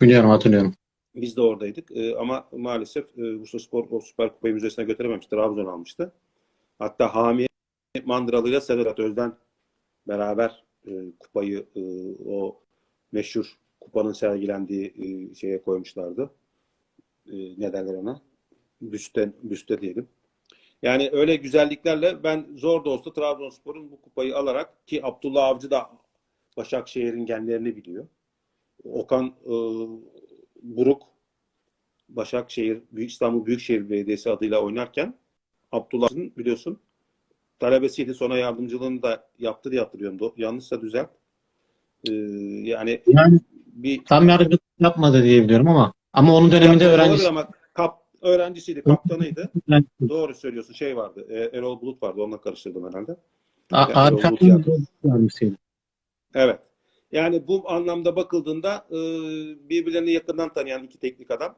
Biliyorum hatırlıyorum. Biz de oradaydık. Ee, ama maalesef e, Bursaspor o Süper Kupayı müzesine götürememişti. Trabzon almıştı. Hatta Hami Mandıralı ile Sedat Özden beraber e, kupayı e, o meşhur kupanın sergilendiği e, şeye koymuşlardı. E, ne derler ona? Büste, büste diyelim. Yani öyle güzelliklerle ben zor da olsa Trabzonspor'un bu kupayı alarak ki Abdullah Avcı da Başakşehir'in genlerini biliyor. Okan e, Buruk Başakşehir, İstanbul Büyükşehir Belediyesi adıyla oynarken Abdullah'ın biliyorsun talebesiydi. Sonra yardımcılığını da yaptı diye hatırlıyorum. Yanlışsa düzelt. Ee, yani Yani bir tam yardımcılık yapmadı diye biliyorum ama ama onun döneminde öğrencisi ama kap, öğrencisiydi, kaptanıydı. Doğru söylüyorsun. Şey vardı. e, Erol Bulut vardı. Onunla karıştırdım herhalde. A- Yani Erol Bulut. Evet. Yani bu anlamda bakıldığında e, birbirlerini yakından tanıyan iki teknik adam.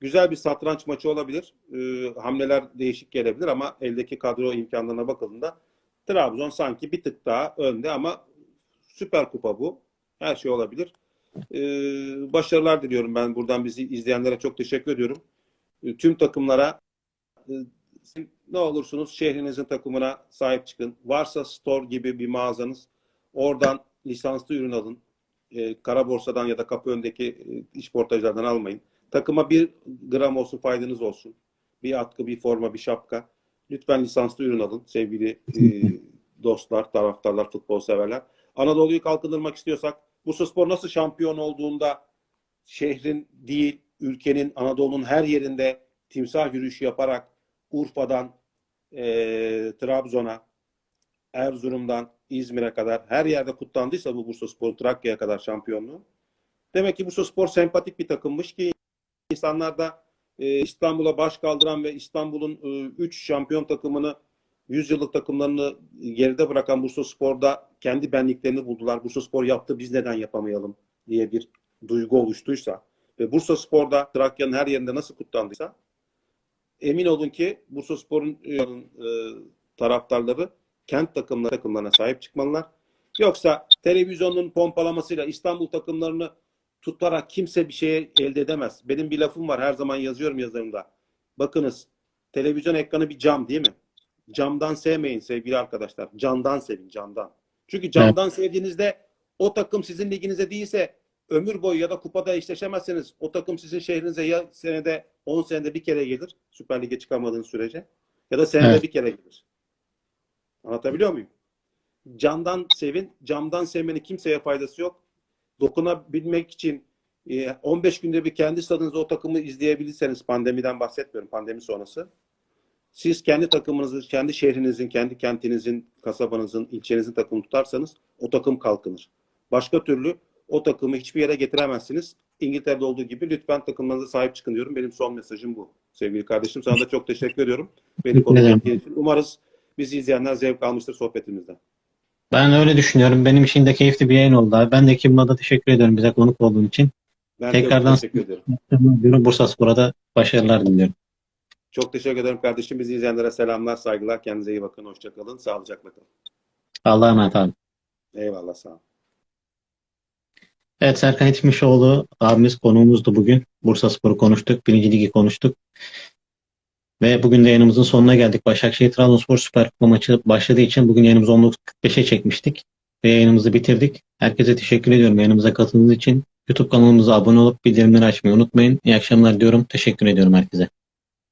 Güzel bir satranç maçı olabilir. E, hamleler değişik gelebilir ama eldeki kadro imkanlarına bakıldığında Trabzon sanki bir tık daha önde ama süper kupa bu. Her şey olabilir. E, başarılar diliyorum ben buradan bizi izleyenlere çok teşekkür ediyorum. E, tüm takımlara e, ne olursunuz şehrinizin takımına sahip çıkın. Varsa store gibi bir mağazanız oradan lisanslı ürün alın. E, kara borsadan ya da kapı öndeki e, iş portajlardan almayın. Takıma bir gram olsun faydanız olsun. Bir atkı, bir forma, bir şapka. Lütfen lisanslı ürün alın sevgili e, dostlar, taraftarlar, futbol severler. Anadolu'yu kalkındırmak istiyorsak Bursaspor nasıl şampiyon olduğunda şehrin değil, ülkenin, Anadolu'nun her yerinde timsah yürüyüşü yaparak Urfa'dan e, Trabzon'a, Erzurum'dan İzmir'e kadar her yerde kutlandıysa bu Bursaspor Trakya'ya kadar şampiyonluğu. Demek ki Bursaspor sempatik bir takımmış ki insanlar da e, İstanbul'a baş kaldıran ve İstanbul'un 3 şampiyon takımını 100 yıllık takımlarını geride bırakan Bursaspor'da kendi benliklerini buldular. Bursaspor yaptı biz neden yapamayalım diye bir duygu oluştuysa ve Bursaspor'da Trakya'nın her yerinde nasıl kutlandıysa emin olun ki Bursaspor'un e, e, taraftarları kent takımları takımlarına sahip çıkmalılar. Yoksa televizyonun pompalamasıyla İstanbul takımlarını tutarak kimse bir şeye elde edemez. Benim bir lafım var her zaman yazıyorum yazarımda. Bakınız televizyon ekranı bir cam değil mi? Camdan sevmeyin sevgili arkadaşlar. Candan sevin candan. Çünkü camdan sevdiğinizde o takım sizin liginize değilse ömür boyu ya da kupada eşleşemezseniz o takım sizin şehrinize ya senede 10 senede bir kere gelir. Süper Lig'e çıkamadığınız sürece. Ya da senede Evet. bir kere gelir. Anlatabiliyor muyum? Candan sevin. Camdan sevmenin kimseye faydası yok. Dokunabilmek için e, 15 günde bir kendi stadınızda o takımı izleyebilirseniz pandemiden bahsetmiyorum. Pandemi sonrası. Siz kendi takımınızı, kendi şehrinizin, kendi kentinizin, kasabanızın, ilçenizin takımını tutarsanız o takım kalkınır. Başka türlü o takımı hiçbir yere getiremezsiniz. İngiltere'de olduğu gibi lütfen takımlarınıza sahip çıkın diyorum. Benim son mesajım bu. Sevgili kardeşim sana da çok teşekkür ediyorum. Beni konuk ettiğin için. Umarız bizi izleyenler zevk almıştır sohbetimizden. Ben öyle düşünüyorum. Benim için de keyifli bir yayın oldu abi. Ben de ekibime de teşekkür ediyorum bize konuk olduğun için. Ben Tekrardan- teşekkür ederim. Bursa Spor'a da başarılar diliyorum. Çok teşekkür ederim kardeşim. Bizi izleyenlere selamlar, saygılar. Kendinize iyi bakın. Hoşçakalın. Sağlıcakla kalın. Allah'a emanet abi. Eyvallah sağ olun. Evet Serkan Yetmişoğlu abimiz konuğumuzdu bugün. Bursa Spor'u konuştuk. Birinci Ligi konuştuk. Ve bugün de yayınımızın sonuna geldik. Başakşehir Trabzonspor Süper Kupa maçı başladığı için bugün yayınımızı 19.45'e çekmiştik. Ve yayınımızı bitirdik. Herkese teşekkür ediyorum yayınımıza katıldığınız için. YouTube kanalımıza abone olup bildirimleri açmayı unutmayın. İyi akşamlar diyorum. Teşekkür ediyorum herkese.